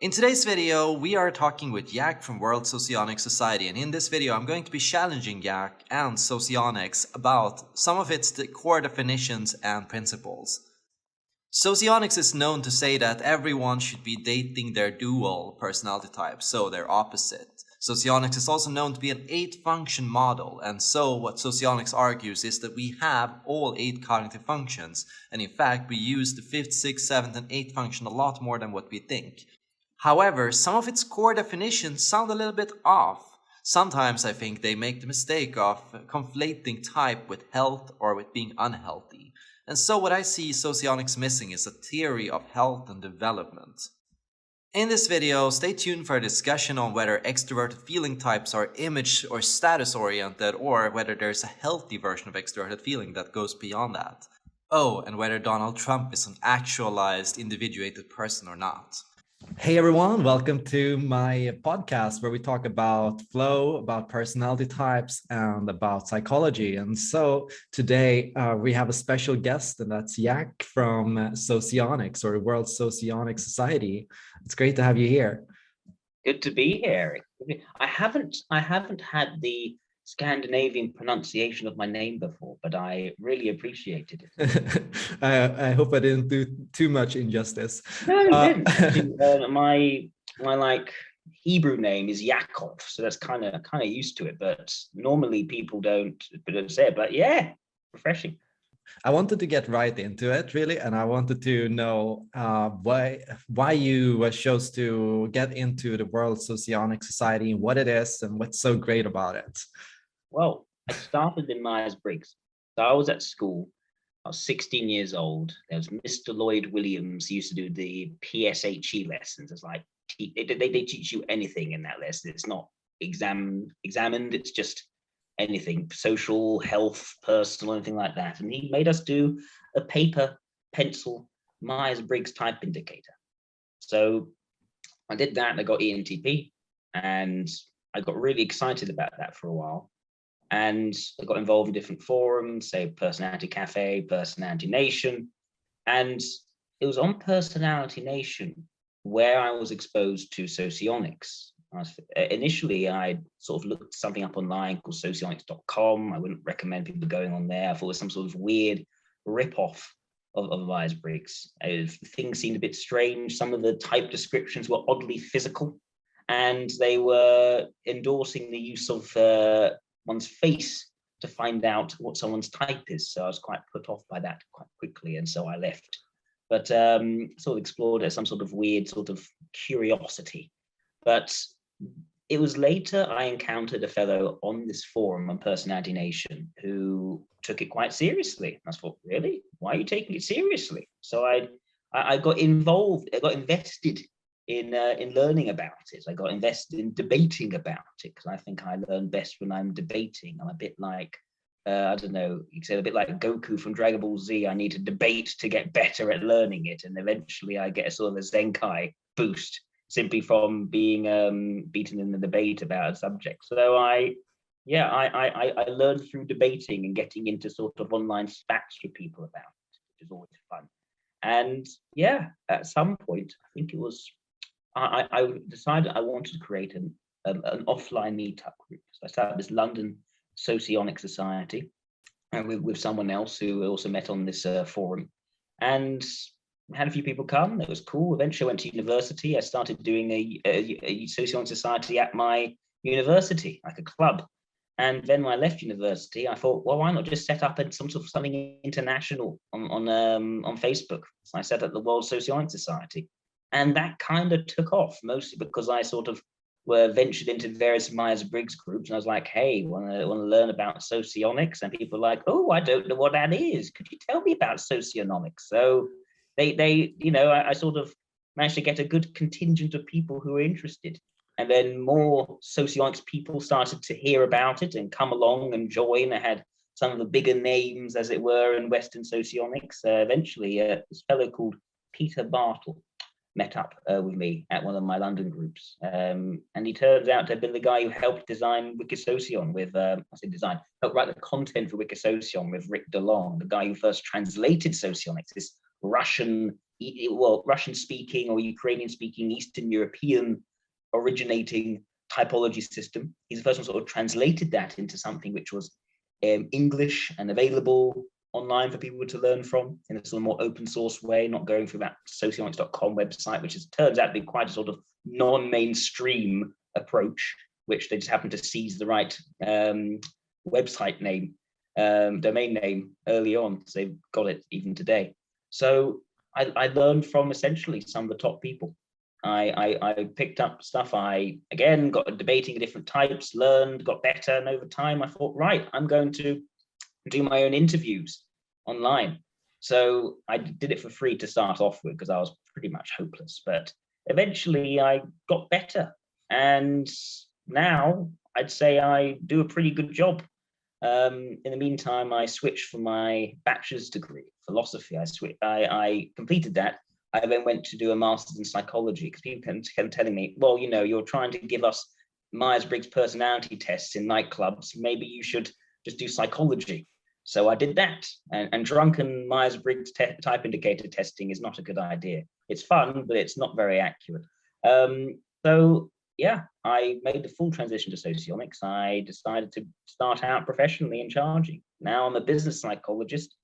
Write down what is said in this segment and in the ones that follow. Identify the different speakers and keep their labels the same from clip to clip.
Speaker 1: In today's video, we are talking with Yak from World Socionics Society and in this video I'm going to be challenging Yak and Socionics about some of its core definitions and principles. Socionics is known to say that everyone should be dating their dual personality type, so their opposite. Socionics is also known to be an eight-function model, and so what Socionics argues is that we have all eight cognitive functions, and in fact we use the fifth, sixth, seventh, and eighth function a lot more than what we think. However, some of its core definitions sound a little bit off. Sometimes I think they make the mistake of conflating type with health or with being unhealthy. And so what I see Socionics missing is a theory of health and development. In this video, stay tuned for a discussion on whether extroverted feeling types are image or status oriented or whether there's a healthy version of extroverted feeling that goes beyond that. Oh, and whether Donald Trump is an actualized individuated person or not. Hey everyone, welcome to my podcast where we talk about flow, about personality types, and about psychology. And so today uh, we have a special guest, and that's Yak from Socionics or World Socionics Society. It's great to have you here.
Speaker 2: Good to be here. I haven't I haven't had the Scandinavian pronunciation of my name before, but I really appreciated it.
Speaker 1: I, I, hope I didn't do too much injustice.
Speaker 2: No, uh, uh, my my like Hebrew name is Yaakov, so that's kind of kind of used to it. But normally people don't, don't say it. But yeah, refreshing.
Speaker 1: I wanted to get right into it really, and I wanted to know uh, why why you chose to get into the World Socionic Society and what it is and what's so great about it.
Speaker 2: Well, I started in Myers-Briggs. So I was at school. I was 16 years old. There was Mr. Lloyd Williams He used to do the PSHE lessons. It's like they, they, they teach you anything in that lesson. It's not exam examined. It's just anything social, health, personal, anything like that. And he made us do a paper pencil Myers-Briggs type indicator. So I did that and I got ENTP and I got really excited about that for a while and I got involved in different forums, say Personality Cafe, Personality Nation, and it was on Personality Nation where I was exposed to socionics. I was, initially, I sort of looked something up online called socionics.com. I wouldn't recommend people going on there. I thought it was some sort of weird rip-off of, of Myers-Briggs. Things seemed a bit strange. Some of the type descriptions were oddly physical, and they were endorsing the use of uh, one's face to find out what someone's type is. So I was quite put off by that quite quickly, and so I left. But um, sort of explored as some sort of weird sort of curiosity. But it was later I encountered a fellow on this forum on Personality Nation who took it quite seriously. I thought, really? Why are you taking it seriously? So I, I got involved, I got invested in uh, in learning about it. I got invested in debating about it because I think I learn best when I'm debating. I'm a bit like uh, I don't know, you said a bit like Goku from Dragon Ball Z. I need to debate to get better at learning it, and eventually I get a sort of a Zenkai boost simply from being um, beaten in the debate about a subject. So I, yeah, I, I I learned through debating and getting into sort of online spats with people about it, which is always fun. And yeah, at some point, I think it was I, I decided I wanted to create an, um, an offline meetup group. So I started this London Socionic Society and with, with someone else who also met on this uh, forum. And had a few people come. It was cool. Eventually, I went to university. I started doing a, a, a socionic society at my university, like a club. And then when I left university, I thought, well, why not just set up some sort of something international on on um, on Facebook? So I set up the World Socionic Society, and that kind of took off mostly because I sort of were ventured into various Myers-Briggs groups and I was like, hey, want to want to learn about socionics? And people were like, oh, I don't know what that is. Could you tell me about socionomics? So they, they you know, I, I sort of managed to get a good contingent of people who were interested. And then more socionics people started to hear about it and come along and join. I had some of the bigger names, as it were, in Western socionics. Uh, eventually, uh, this fellow called Peter Bartle, met up uh, with me at one of my London groups. Um, and he turns out to have been the guy who helped design Wikisocion with, um, I say design, helped write the content for Wikisocion with Rick DeLong, the guy who first translated socionics, this Russian well, Russian speaking or Ukrainian speaking, Eastern European originating typology system. He's the first one sort of translated that into something which was um, English and available online for people to learn from in a sort of more open source way, not going through that socionics.com website, which is, turns out to be quite a sort of non-mainstream approach, which they just happen to seize the right um, website name, um, domain name early on, so they've got it even today. So I, I learned from essentially some of the top people. I, I, I, picked up stuff. I, again, got debating different types, learned, got better. And over time, I thought, right, I'm going to do my own interviews online. So I did it for free to start off with because I was pretty much hopeless. But eventually I got better. And now I'd say I do a pretty good job. Um, in the meantime, I switched for my bachelor's degree, philosophy. I, switched, I, I completed that I then went to do a master's in psychology because people kept telling me, well, you know, you're trying to give us Myers-Briggs personality tests in nightclubs. Maybe you should just do psychology. So I did that. And, and drunken Myers-Briggs type indicator testing is not a good idea. It's fun, but it's not very accurate. Um, so yeah, I made the full transition to socionics. I decided to start out professionally in charging. Now I'm a business psychologist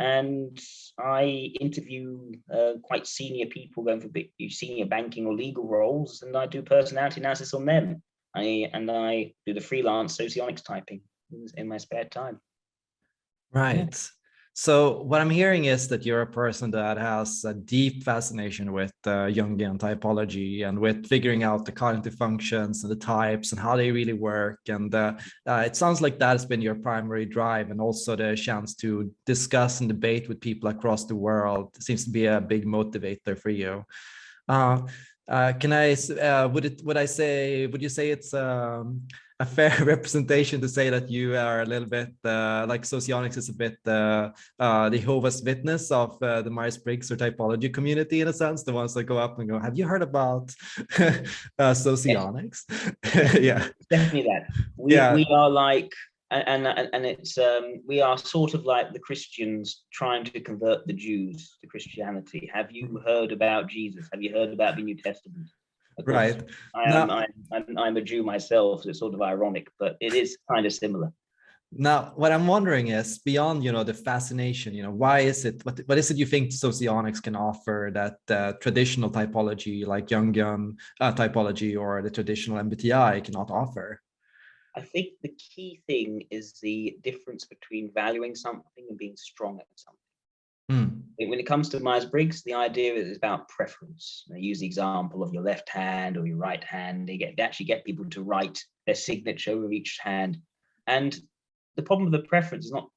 Speaker 2: and I interview uh, quite senior people going for big, senior banking or legal roles, and I do personality analysis on them. I and I do the freelance socionics typing in my spare time.
Speaker 1: Right. Yeah. So what I'm hearing is that you're a person that has a deep fascination with uh, Jungian typology and with figuring out the cognitive functions and the types and how they really work. And uh, uh, it sounds like that has been your primary drive and also the chance to discuss and debate with people across the world it seems to be a big motivator for you. Uh, uh, can I, uh, would it, would I say, would you say it's, um, a fair representation to say that you are a little bit uh, like socionics is a bit uh, uh, the Jehovah's Witness of uh, the Myers-Briggs or typology community in a sense, the ones that go up and go, have you heard about uh, socionics?
Speaker 2: yeah, definitely that. We, yeah. we are like, and, and, and it's, um, we are sort of like the Christians trying to convert the Jews to Christianity. Have you heard about Jesus? Have you heard about the New Testament?
Speaker 1: Right.
Speaker 2: I am, now, I'm, I'm a Jew myself, so it's sort of ironic, but it is kind of similar.
Speaker 1: Now, what I'm wondering is beyond, you know, the fascination, you know, why is it, what, what is it you think socionics can offer that uh, traditional typology like Jungian uh, typology or the traditional MBTI cannot offer?
Speaker 2: I think the key thing is the difference between valuing something and being strong at something. Mm. When it comes to Myers-Briggs, the idea is about preference. They use the example of your left hand or your right hand. They get they actually get people to write their signature with each hand. And the problem with the preference is not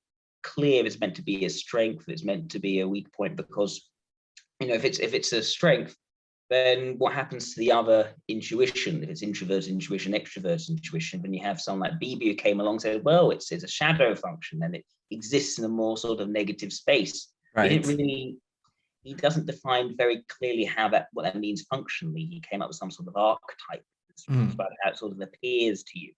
Speaker 2: clear if it's meant to be a strength, it's meant to be a weak point, because you know, if it's if it's a strength, then what happens to the other intuition? If it's introverted intuition, extroverted intuition, when you have someone like Beebe who came along and said, well, it's, it's a shadow function and it exists in a more sort of negative space. Right. He didn't really, he doesn't define very clearly how that, what that means functionally. He came up with some sort of archetype mm. about how it sort of appears to you.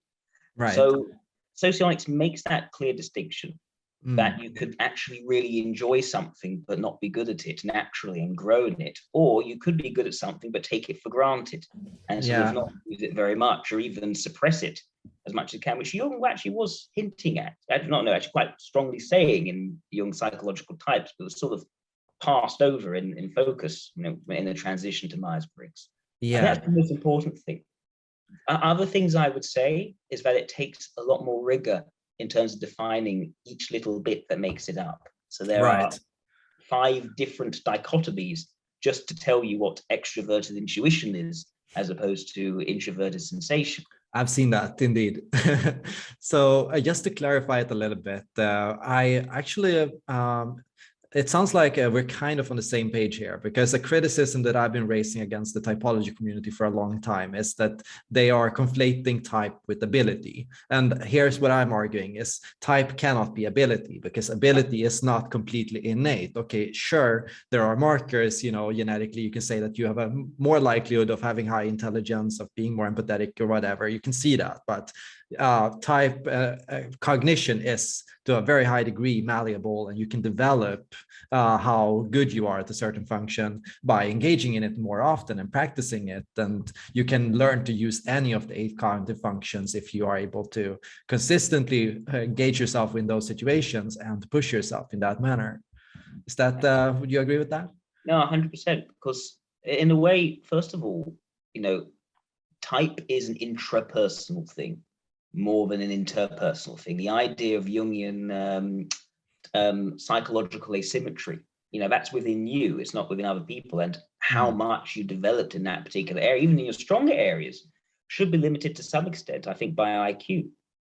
Speaker 2: Right. So socionics makes that clear distinction mm. that you could actually really enjoy something but not be good at it naturally and grow in it or you could be good at something but take it for granted and sort yeah. of not use it very much or even suppress it as much as it can, which Jung actually was hinting at. I do not know, actually quite strongly saying in Jung psychological types, but was sort of passed over in, in focus, you know, in the transition to Myers-Briggs. Yeah. And that's the most important thing. Other things I would say is that it takes a lot more rigor in terms of defining each little bit that makes it up. So there right. are five different dichotomies just to tell you what extroverted intuition is, as opposed to introverted sensation.
Speaker 1: I've seen that indeed. so uh, just to clarify it a little bit, uh, I actually um, it sounds like uh, we're kind of on the same page here because a criticism that I've been raising against the typology community for a long time is that they are conflating type with ability. And here's what I'm arguing is type cannot be ability because ability is not completely innate. Okay, sure, there are markers, you know, genetically, you can say that you have a more likelihood of having high intelligence, of being more empathetic or whatever. You can see that, but uh, type uh, uh, cognition is to a very high degree malleable and you can develop uh, how good you are at a certain function by engaging in it more often and practicing it. And you can learn to use any of the eight cognitive functions if you are able to consistently uh, engage yourself in those situations and push yourself in that manner. Is that, uh, would you agree with that?
Speaker 2: No, 100%. Because in a way, first of all, you know, type is an intrapersonal thing more than an interpersonal thing. The idea of Jungian um, um, psychological asymmetry, you know, that's within you, it's not within other people. And how hmm. much you developed in that particular area, even in your stronger areas, should be limited to some extent, I think, by IQ.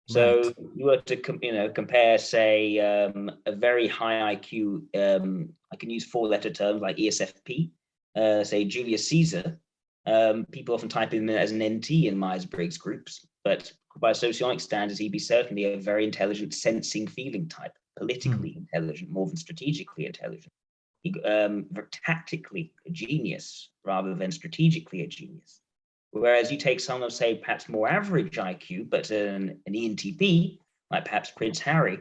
Speaker 2: So right. you were to you know compare, say, um, a very high IQ. Um, I can use four-letter terms like ESFP. Uh, say Julius Caesar. Um, people often type him as an NT in Myers-Briggs groups, but by socionic standards, he'd be certainly a very intelligent, sensing, feeling type, politically mm. intelligent more than strategically intelligent. He, um, tactically a genius rather than strategically a genius. Whereas you take someone of, say, perhaps more average IQ, but an, an ENTP, like perhaps Prince Harry,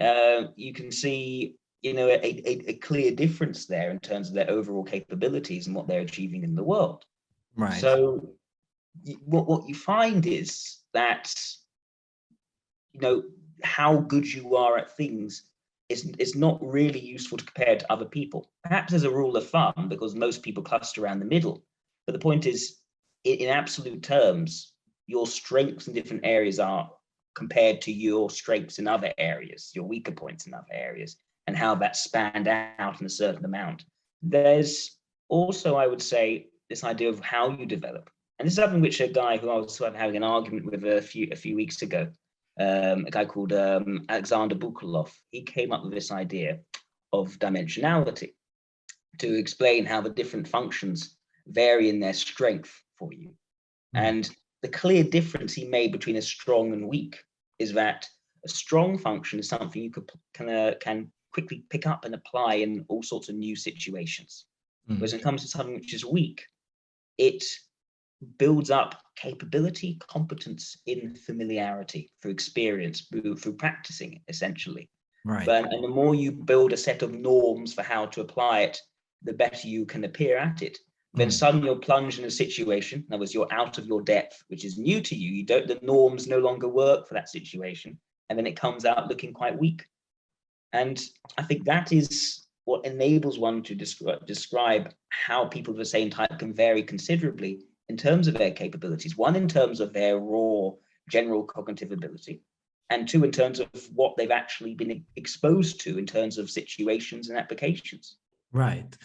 Speaker 2: uh, you can see you know, a, a, a, clear difference there in terms of their overall capabilities and what they're achieving in the world.
Speaker 1: Right.
Speaker 2: So what, what you find is that, you know, how good you are at things is, is not really useful to compare to other people. Perhaps as a rule of thumb, because most people cluster around the middle. But the point is, in, in absolute terms, your strengths in different areas are compared to your strengths in other areas, your weaker points in other areas, and how that spanned out in a certain amount. There's also, I would say, this idea of how you develop. And this is something which a guy who I was sort of having an argument with a few a few weeks ago, um, a guy called um, Alexander Bukalov, he came up with this idea of dimensionality to explain how the different functions vary in their strength for you. Mm. And the clear difference he made between a strong and weak is that a strong function is something you could can, uh, can quickly pick up and apply in all sorts of new situations. Mm. Whereas when it comes to something which is weak, it builds up capability, competence in familiarity through experience, through, through practicing essentially.
Speaker 1: Right.
Speaker 2: But, and the more you build a set of norms for how to apply it, the better you can appear at it. Then mm. suddenly you're plunged in a situation, in other words, you're out of your depth, which is new to you. You don't, the norms no longer work for that situation. And then it comes out looking quite weak. And I think that is what enables one to describe, describe how people of the same type can vary considerably in terms of their capabilities. One, in terms of their raw general cognitive ability, and two, in terms of what they've actually been exposed to in terms of situations and applications.
Speaker 1: Right.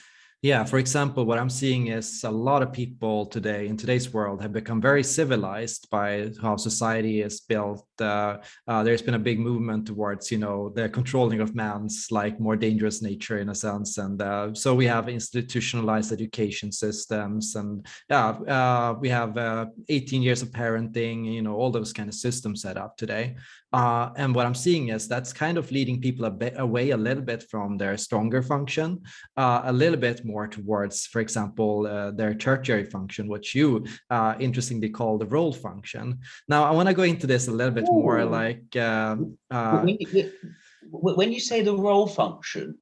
Speaker 1: Yeah, for example, what I'm seeing is a lot of people today in today's world have become very civilized by how society is built. Uh, uh, there's been a big movement towards, you know, the controlling of man's like more dangerous nature in a sense. And uh, so we have institutionalized education systems and yeah, uh, we have uh, 18 years of parenting, you know, all those kind of systems set up today. Uh, and what I'm seeing is that's kind of leading people a bit away a little bit from their stronger function, uh, a little bit more towards, for example, uh, their tertiary function, which you uh, interestingly call the role function. Now, I want to go into this a little bit more like... Um, uh,
Speaker 2: when you, when you say the role function,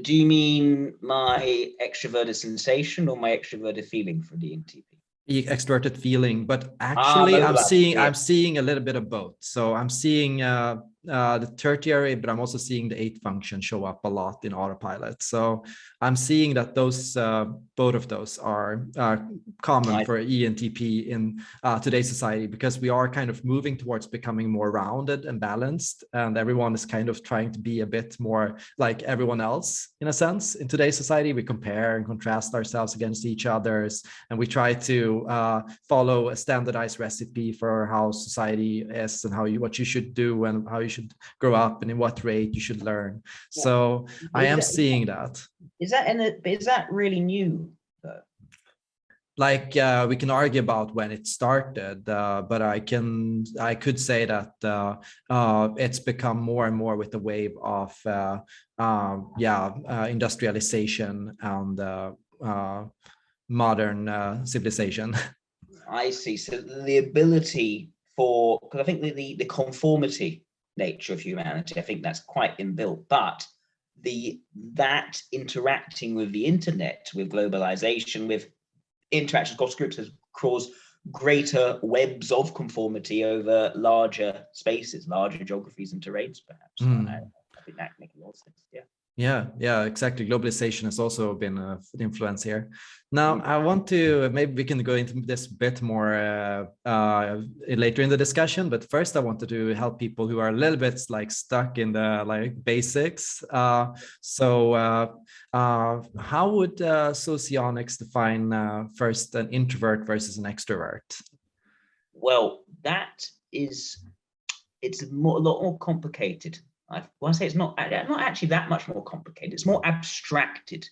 Speaker 2: do you mean my extroverted sensation or my extroverted feeling for the ENTP?
Speaker 1: Extroverted feeling but ah, actually ah, i'm seeing i'm seeing a little bit of both. So i'm seeing uh uh, the tertiary, but I'm also seeing the eight function show up a lot in autopilot. So I'm seeing that those uh, both of those are uh, common for ENTP in uh, today's society because we are kind of moving towards becoming more rounded and balanced, and everyone is kind of trying to be a bit more like everyone else in a sense. In today's society, we compare and contrast ourselves against each others, and we try to uh, follow a standardized recipe for how society is and how you what you should do and how you should grow up and in what rate you should learn. Yeah. So is I am that, seeing that.
Speaker 2: Is that and is that really new?
Speaker 1: Like uh, we can argue about when it started, uh, but I can I could say that uh, uh it's become more and more with the wave of uh, um, yeah uh, industrialization and modern civilization.
Speaker 2: I see. So the ability for because I think the, the the conformity nature of humanity. I think that's quite inbuilt, but the that interacting with the internet, with globalization, with interactions across groups has caused greater webs of conformity over larger spaces, larger geographies and terrains, perhaps. Mm. I, I, think that makes a lot of sense. Yeah.
Speaker 1: Yeah, yeah, exactly. Globalization has also been an influence here. Now, I want to maybe we can go into this a bit more uh, uh, later in the discussion, but first I wanted to help people who are a little bit like stuck in the like basics. Uh, so, uh, uh, how would uh, socionics define first an introvert versus an extrovert?
Speaker 2: Well, that is it's more, a lot more complicated I want to say it's not, not actually that much more complicated. It's more abstracted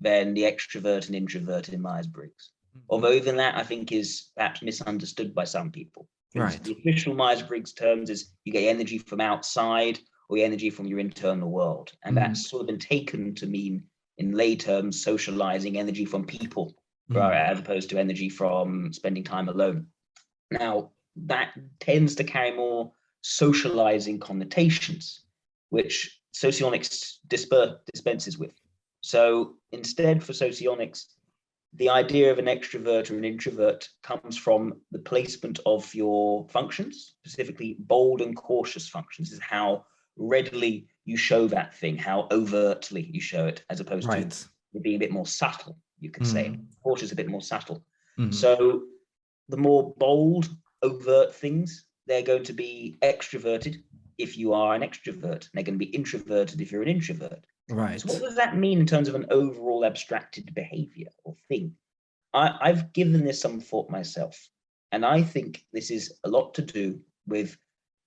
Speaker 2: than the extrovert and introvert in Myers-Briggs. Mm -hmm. Although even that I think is perhaps misunderstood by some people.
Speaker 1: Right.
Speaker 2: The official Myers-Briggs terms is you get energy from outside or energy from your internal world. And mm -hmm. that's sort of been taken to mean in lay terms, socializing energy from people mm -hmm. as opposed to energy from spending time alone. Now that tends to carry more socializing connotations which socionics dispenses with. So instead for socionics, the idea of an extrovert or an introvert comes from the placement of your functions, specifically bold and cautious functions, is how readily you show that thing, how overtly you show it, as opposed right. to being a bit more subtle, you could mm. say. Cautious a bit more subtle. Mm. So the more bold, overt things, they're going to be extroverted if you are an extrovert. They're going to be introverted if you're an introvert.
Speaker 1: Right.
Speaker 2: So what does that mean in terms of an overall abstracted behavior or thing? I, I've given this some thought myself, and I think this is a lot to do with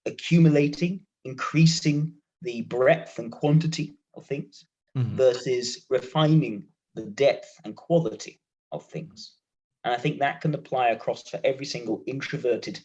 Speaker 2: accumulating, increasing the breadth and quantity of things mm -hmm. versus refining the depth and quality of things. And I think that can apply across for every single introverted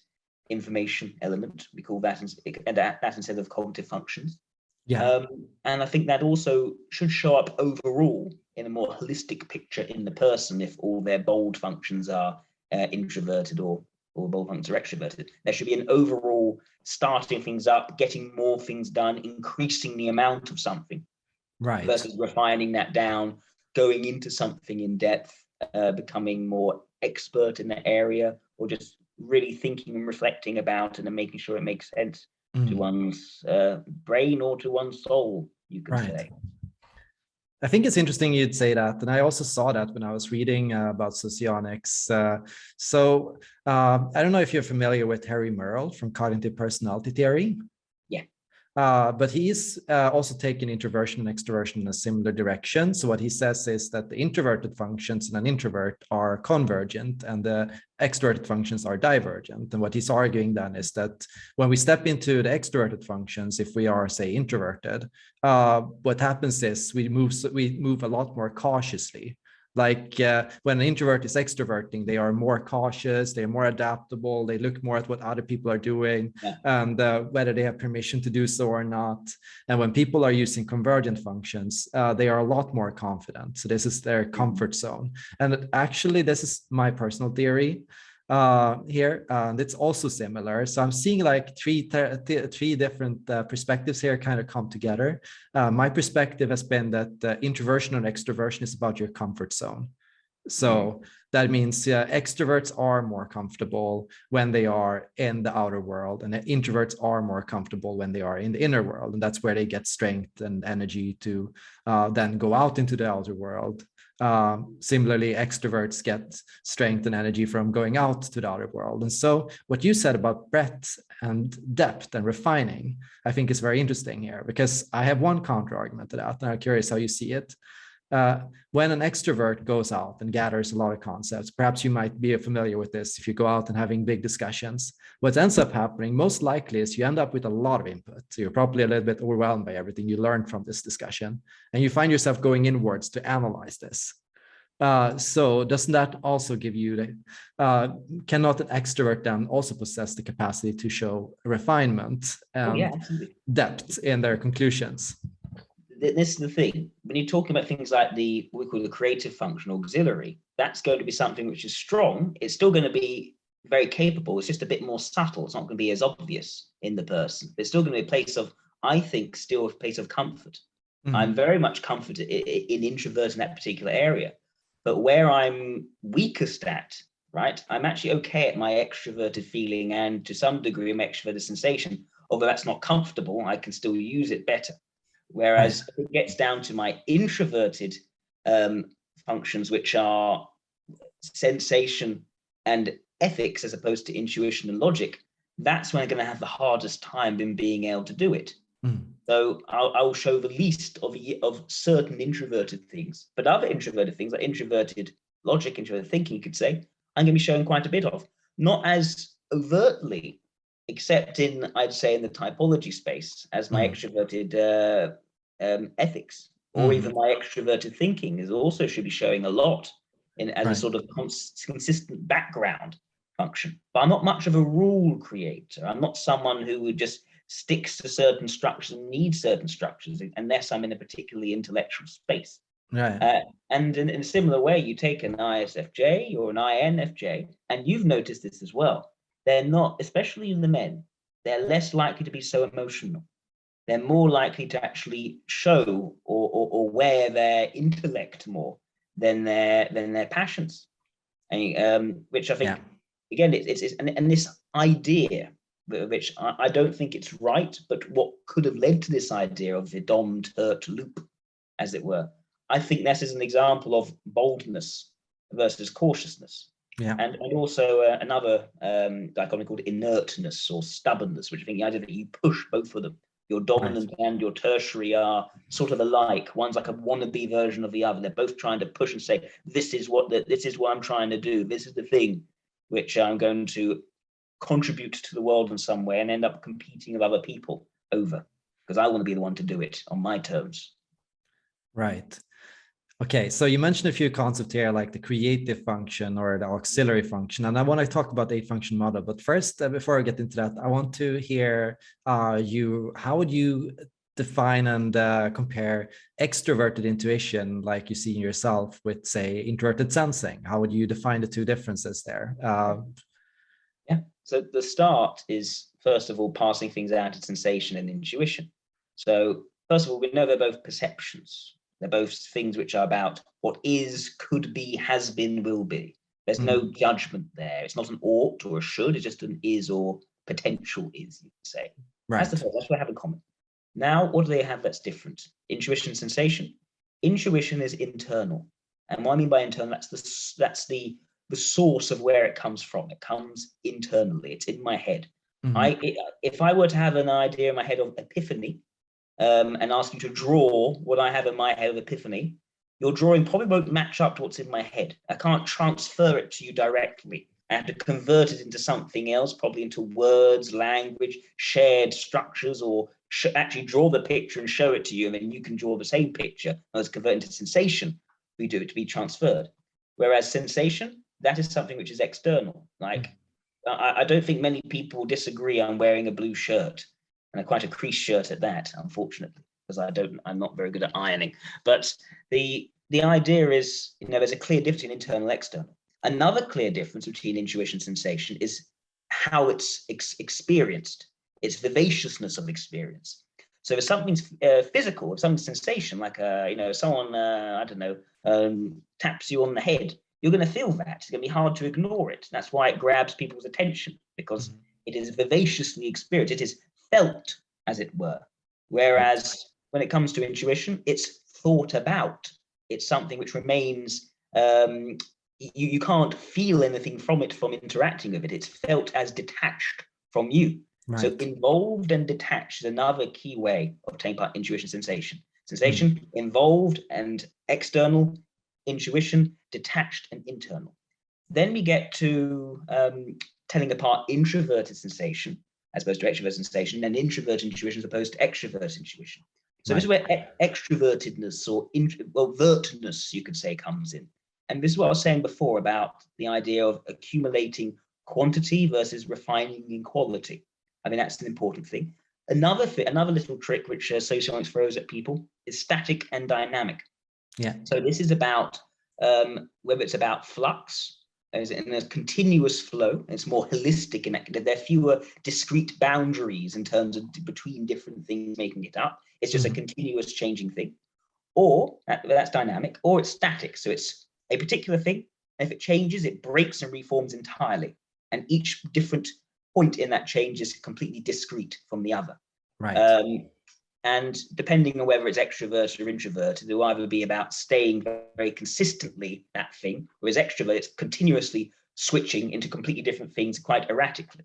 Speaker 2: information element. We call that, and that instead of cognitive functions.
Speaker 1: Yeah.
Speaker 2: Um, and I think that also should show up overall in a more holistic picture in the person if all their bold functions are uh, introverted or or bold functions are extroverted. There should be an overall starting things up, getting more things done, increasing the amount of something.
Speaker 1: Right.
Speaker 2: Versus refining that down, going into something in depth, uh, becoming more expert in the area, or just really thinking and reflecting about and making sure it makes sense mm. to one's uh, brain or to one's soul, you could right. say.
Speaker 1: I think it's interesting you'd say that. And I also saw that when I was reading uh, about socionics. Uh, so uh, I don't know if you're familiar with Harry Merle from cognitive personality theory. Uh, but he's uh, also taken introversion and extroversion in a similar direction. So what he says is that the introverted functions in an introvert are convergent and the extroverted functions are divergent. And what he's arguing then is that when we step into the extroverted functions, if we are, say, introverted, uh, what happens is we move, we move a lot more cautiously. Like uh, when an introvert is extroverting, they are more cautious, they're more adaptable, they look more at what other people are doing yeah. and uh, whether they have permission to do so or not. And when people are using convergent functions, uh, they are a lot more confident. So this is their comfort zone. And actually, this is my personal theory uh, here, and it's also similar. So I'm seeing like three three different uh, perspectives here kind of come together. Uh, my perspective has been that uh, introversion and extroversion is about your comfort zone. So mm-hmm. that means extroverts are more comfortable when they are in the outer world and introverts are more comfortable when they are in the inner world. And that's where they get strength and energy to uh, then go out into the outer world. Um, similarly, extroverts get strength and energy from going out to the outer world. And so what you said about breadth and depth and refining, I think is very interesting here because I have one counter argument to that. And I'm curious how you see it uh, when an extrovert goes out and gathers a lot of concepts, perhaps you might be familiar with this if you go out and having big discussions, what ends up happening most likely is you end up with a lot of input. So you're probably a little bit overwhelmed by everything you learned from this discussion, and you find yourself going inwards to analyze this. Uh, so doesn't that also give you the, uh, cannot an extrovert then also possess the capacity to show refinement and yeah, depth in their conclusions?
Speaker 2: This is the thing when you're talking about things like the we call the creative function auxiliary that's going to be something which is strong it's still going to be very capable it's just a bit more subtle it's not going to be as obvious in the person it's still going to be a place of i think still a place of comfort Mm. I'm very much comforted in, in introvert in that particular area. But where I'm weakest at, right, I'm actually okay at my extroverted feeling and to some degree my extroverted sensation, although that's not comfortable, I can still use it better. Whereas it gets down to my introverted um, functions, which are sensation and ethics as opposed to intuition and logic, that's when I'm going to have the hardest time in being able to do it. Mm. So I'll, I'll, show the least of, of certain introverted things, but other introverted things like introverted logic, introverted thinking, you could say, I'm going to be showing quite a bit of, not as overtly, except in, I'd say, in the typology space as my mm. extroverted uh, um, ethics, or mm. even my extroverted thinking is also should be showing a lot in as right. a sort of cons consistent background function. But I'm not much of a rule creator. I'm not someone who would just sticks to certain structures and needs certain structures unless I'm in a particularly intellectual space.
Speaker 1: Right.
Speaker 2: Uh, and in, in, a similar way, you take an ISFJ or an INFJ, and you've noticed this as well. They're not, especially in the men, they're less likely to be so emotional. They're more likely to actually show or, or, or wear their intellect more than their than their passions, and, um, which I think yeah. again it's, it's and, and this idea which I, I, don't think it's right, but what could have led to this idea of the dom-tert loop, as it were. I think this is an example of boldness versus cautiousness.
Speaker 1: Yeah.
Speaker 2: And, and also uh, another um, dichotomy called inertness or stubbornness, which I think the idea that you push both of them. Your dominant right. and your tertiary are sort of alike. One's like a wannabe version of the other. They're both trying to push and say, this is what the, this is what I'm trying to do. This is the thing which I'm going to contribute to the world in some way and end up competing with other people over because I want to be the one to do it on my terms.
Speaker 1: Right. Okay, so you mentioned a few concepts here, like the creative function or the auxiliary function, and I want to talk about the eight function model. But first, uh, before I get into that, I want to hear uh, you. How would you define and uh, compare extroverted intuition, like you see in yourself, with say introverted sensing? How would you define the two differences there? Uh,
Speaker 2: so the start is, first of all, passing things out of sensation and intuition. So first of all, we know they're both perceptions. They're both things which are about what is, could be, has been, will be. There's mm. no judgment there. It's not an ought or a should. It's just an is or potential is, you could say. Right. That's the first. That's what I have in common. Now, what do they have that's different? Intuition, sensation. Intuition is internal. And what I mean by internal, that's the that's the the source of where it comes from. It comes internally. It's in my head. Mm -hmm. I if I were to have an idea in my head of epiphany, um, and ask you to draw what I have in my head of epiphany, your drawing probably won't match up to what's in my head. I can't transfer it to you directly. I have to convert it into something else, probably into words, language, shared structures, or actually draw the picture and show it to you, and then you can draw the same picture as convert into sensation. We do it to be transferred. Whereas sensation, that is something which is external. Like, I, I don't think many people disagree on wearing a blue shirt and a quite a crease shirt at that, unfortunately, because I don't, I'm not very good at ironing. But the the idea is, you know, there's a clear difference in internal external. Another clear difference between intuition and sensation is how it's ex experienced, its vivaciousness of experience. So if something's uh, physical, if something's sensation, like uh, you know, someone uh, I don't know um, taps you on the head, you're going to feel that. It's going to be hard to ignore it. That's why it grabs people's attention because mm-hmm. it is vivaciously experienced. It is felt, as it were. Whereas when it comes to intuition, it's thought about. It's something which remains, um, you, you can't feel anything from it from interacting with it. It's felt as detached from you. Right. So involved and detached is another key way of taking part intuition sensation. Sensation, mm. involved and external, intuition, detached and internal. Then we get to um, telling apart introverted sensation as opposed to extroverted sensation and introvert intuition as opposed to extrovert intuition. So right. this is where e extrovertedness or well, vertness, you could say, comes in. And this is what I was saying before about the idea of accumulating quantity versus refining in quality. I mean, that's an important thing. Another thing, another little trick which uh, socionics throws at people is static and dynamic.
Speaker 1: Yeah.
Speaker 2: So this is about um, whether it's about flux is in a continuous flow. It's more holistic and that there are fewer discrete boundaries in terms of between different things making it up. It's just mm -hmm. a continuous changing thing. Or that, that's dynamic, or it's static. So it's a particular thing. if it changes, it breaks and reforms entirely. And each different point in that change is completely discrete from the other.
Speaker 1: Right.
Speaker 2: Um, and depending on whether it's extrovert or introvert, it will either be about staying very consistently that thing, whereas extrovert, it's continuously switching into completely different things quite erratically.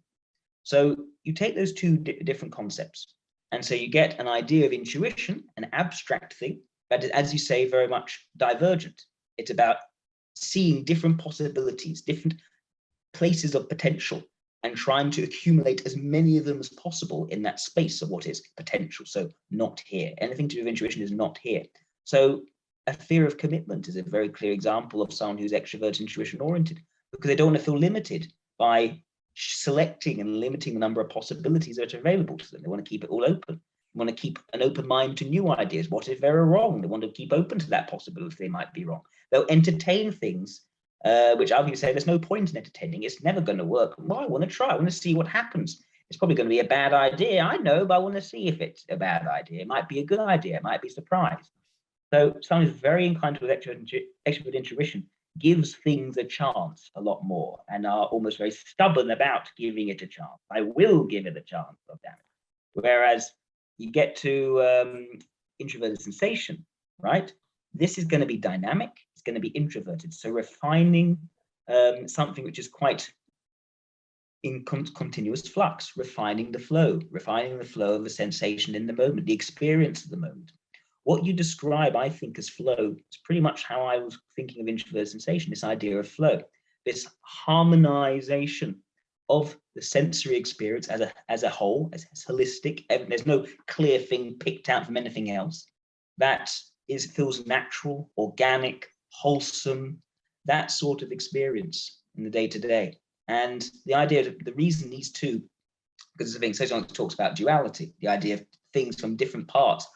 Speaker 2: So you take those two di different concepts, and so you get an idea of intuition, an abstract thing, that is, as you say, very much divergent. It's about seeing different possibilities, different places of potential and trying to accumulate as many of them as possible in that space of what is potential. So not here. Anything to do with intuition is not here. So a fear of commitment is a very clear example of someone who's extrovert intuition oriented because they don't want to feel limited by selecting and limiting the number of possibilities that are available to them. They want to keep it all open. They want to keep an open mind to new ideas. What if they're wrong? They want to keep open to that possibility they might be wrong. They'll entertain things uh, which I'll say there's no point in entertaining. It's never going to work. Well, I want to try. I want to see what happens. It's probably going to be a bad idea. I know, but I want to see if it's a bad idea. It might be a good idea. It might be a surprise. So someone who's very inclined to extrovert intuition gives things a chance a lot more and are almost very stubborn about giving it a chance. I will give it a chance of damage. Whereas you get to um, introverted sensation, right? This is going to be dynamic. Going to be introverted. So refining um, something which is quite in con continuous flux, refining the flow, refining the flow of the sensation in the moment, the experience of the moment. What you describe, I think, as flow is pretty much how I was thinking of introverted sensation, this idea of flow, this harmonization of the sensory experience as a, as a whole, as, as holistic. There's no clear thing picked out from anything else. That is feels natural, organic, wholesome, that sort of experience in the day to day. And the idea of the reason these two, because the thing socionics talks about duality, the idea of things from different parts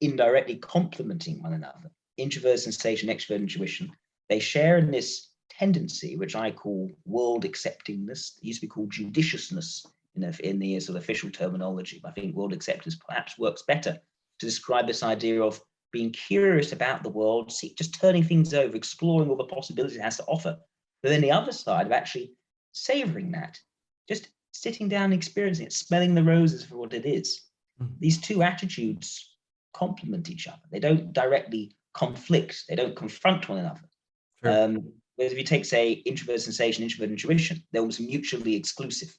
Speaker 2: indirectly complementing one another. Introvert sensation, extrovert intuition, they share in this tendency, which I call world acceptingness. It used to be called judiciousness in the, in the sort of official terminology. I think world acceptance perhaps works better to describe this idea of being curious about the world, see, just turning things over, exploring all the possibilities it has to offer. But then the other side of actually savoring that, just sitting down and experiencing it, smelling the roses for what it is. Mm -hmm. These two attitudes complement each other. They don't directly conflict. They don't confront one another. Sure. Um, whereas if you take, say, introvert sensation, introvert intuition, they're almost mutually exclusive.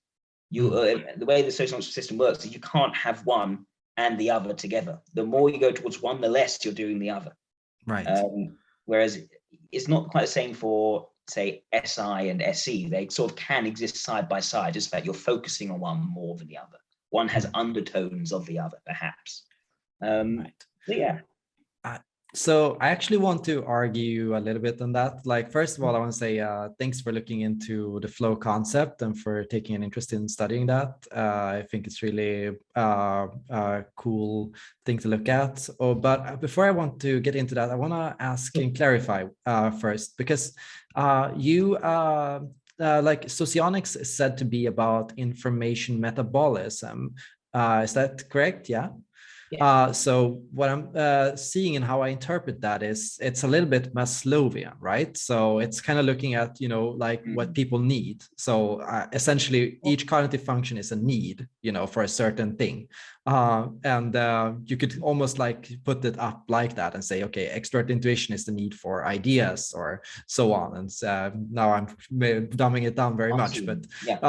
Speaker 2: You, mm-hmm. uh, the way the social system works is you can't have one and the other together. The more you go towards one, the less you're doing the other.
Speaker 1: Right.
Speaker 2: Um, whereas it's not quite the same for say SI and SE. They sort of can exist side by side, just that you're focusing on one more than the other. One has undertones of the other, perhaps. Um, right. yeah.
Speaker 1: So I actually want to argue a little bit on that. Like, first of all, I want to say uh, thanks for looking into the flow concept and for taking an interest in studying that. Uh, I think it's really uh, a cool thing to look at. Oh, but before I want to get into that, I want to ask and clarify uh, first, because uh, you uh, uh, like socionics is said to be about information metabolism. Uh, is that correct? Yeah. Uh, so what I'm uh, seeing and how I interpret that is it's a little bit Maslowian, right? So it's kind of looking at, you know, like mm -hmm. what people need. So uh, essentially each cognitive function is a need, you know, for a certain thing. Uh, and uh, you could almost like put it up like that and say, okay, extrovert intuition is the need for ideas or so on. And uh, now I'm dumbing it down very much, but
Speaker 2: yeah.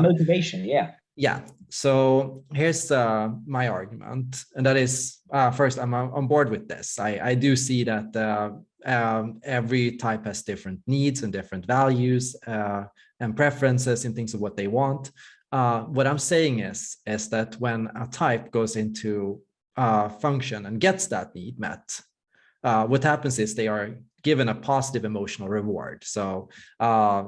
Speaker 2: motivation, yeah
Speaker 1: yeah, so here's uh, my argument, and that is uh, first, I'm on board with this. I, I do see that uh, um, every type has different needs and different values uh, and preferences in things of what they want. Uh, what I'm saying is, is that when a type goes into a function and gets that need met, uh, what happens is they are given a positive emotional reward. So, uh,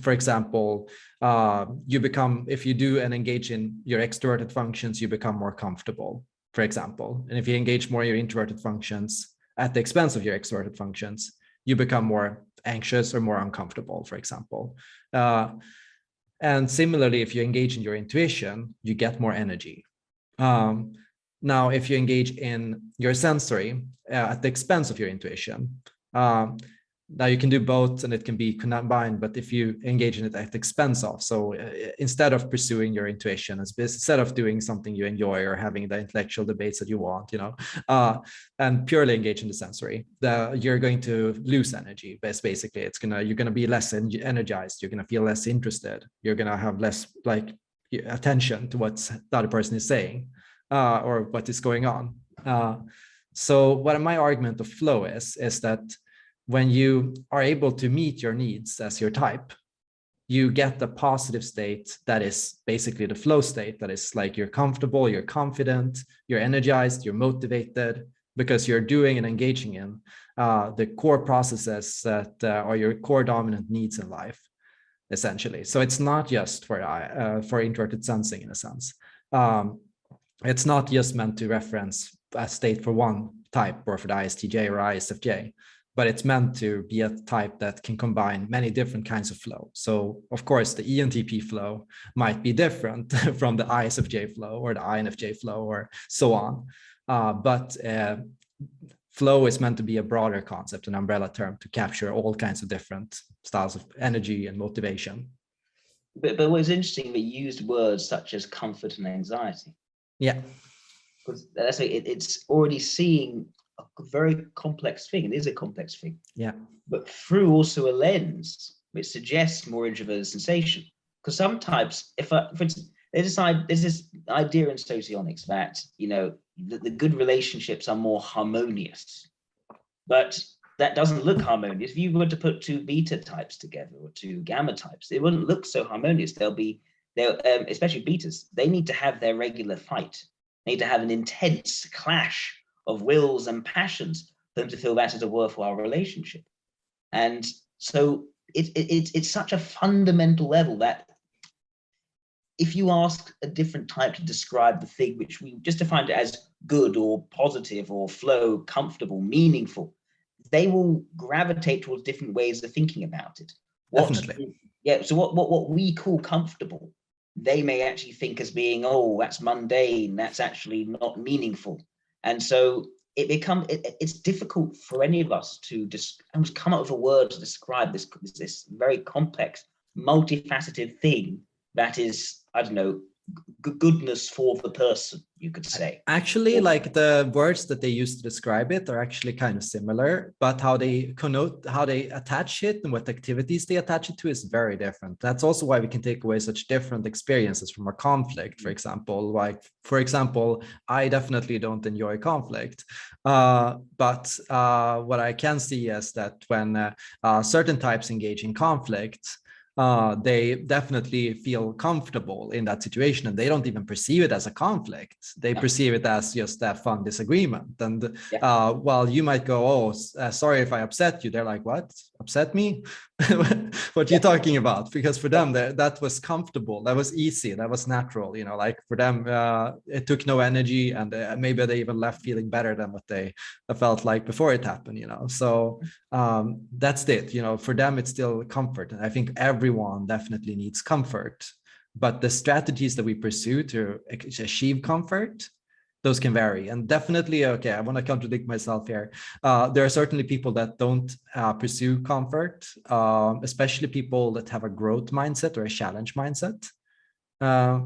Speaker 1: for example, uh, you become, if you do and engage in your extroverted functions, you become more comfortable, for example. And if you engage more in your introverted functions at the expense of your extroverted functions, you become more anxious or more uncomfortable, for example. Uh, and similarly, if you engage in your intuition, you get more energy. Um, now, if you engage in your sensory uh, at the expense of your intuition, um, now you can do both and it can be combined but if you engage in it at the expense of. So uh, instead of pursuing your intuition as instead of doing something you enjoy or having the intellectual debates that you want you know uh, and purely engage in the sensory the, you're going to lose energy basically. It's gonna you're gonna be less energized. You're gonna feel less interested. You're gonna have less like attention to what the other person is saying uh, or what is going on. Uh, so what my argument of flow is is that when you are able to meet your needs as your type, you get the positive state that is basically the flow state that is like you're comfortable, you're confident, you're energized, you're motivated because you're doing and engaging in uh, the core processes that uh, are your core dominant needs in life, essentially. So it's not just for uh, for introverted sensing in a sense. Um, it's not just meant to reference a state for one type or for the ISTJ or ISFJ but it's meant to be a type that can combine many different kinds of flow. So of course, the ENTP flow might be different from the ISFJ flow or the INFJ flow or so on. Uh, but uh, flow is meant to be a broader concept, an umbrella term to capture all kinds of different styles of energy and motivation.
Speaker 2: But, but what's interesting, they used words such as comfort and anxiety.
Speaker 1: Yeah.
Speaker 2: Because that's it, it's already seeing a very complex thing. It is a complex thing.
Speaker 1: Yeah.
Speaker 2: But through also a lens which suggests more introverted sensation. Because some types, if I, for instance, they decide there's this idea in socionics that you know the, the good relationships are more harmonious, but that doesn't look harmonious. If you were to put two beta types together or two gamma types, it wouldn't look so harmonious. They'll be, they'll, um, especially betas, they need to have their regular fight. They need to have an intense clash of wills and passions for them to feel that is a worthwhile relationship. And so it, it, it, it's such a fundamental level that if you ask a different type to describe the thing which we just defined it as good or positive or flow, comfortable, meaningful, they will gravitate towards different ways of thinking about it.
Speaker 1: What, Definitely.
Speaker 2: Yeah. So what, what, what we call comfortable, they may actually think as being, oh, that's mundane, that's actually not meaningful. And so it becomes it, it's difficult for any of us to just come up with a word to describe this this very complex, multifaceted thing that is I don't know goodness for the person you could say.
Speaker 1: Actually like the words that they use to describe it are actually kind of similar but how they connote how they attach it and what activities they attach it to is very different. That's also why we can take away such different experiences from a conflict for example. Like for example i definitely don't enjoy conflict uh, but uh, what i can see is that when uh, uh certain types engage in conflict uh, they definitely feel comfortable in that situation and they don't even perceive it as a conflict. They yeah. perceive it as just a fun disagreement. And yeah. uh, while you might go, oh, uh, sorry if I upset you, they're like, what? Upset me? what you're talking about? Because for them, that that was comfortable. That was easy. That was natural. You know, like for them, uh, it took no energy and uh, maybe they even left feeling better than what they felt like before it happened, you know. So um, that's it. You know, for them, it's still comfort. And I think everyone definitely needs comfort, but the strategies that we pursue to achieve comfort, those can vary. And definitely, okay, I want to contradict myself here. Uh, there are certainly people that don't uh, pursue comfort, um, especially people that have a growth mindset or a challenge mindset. Uh,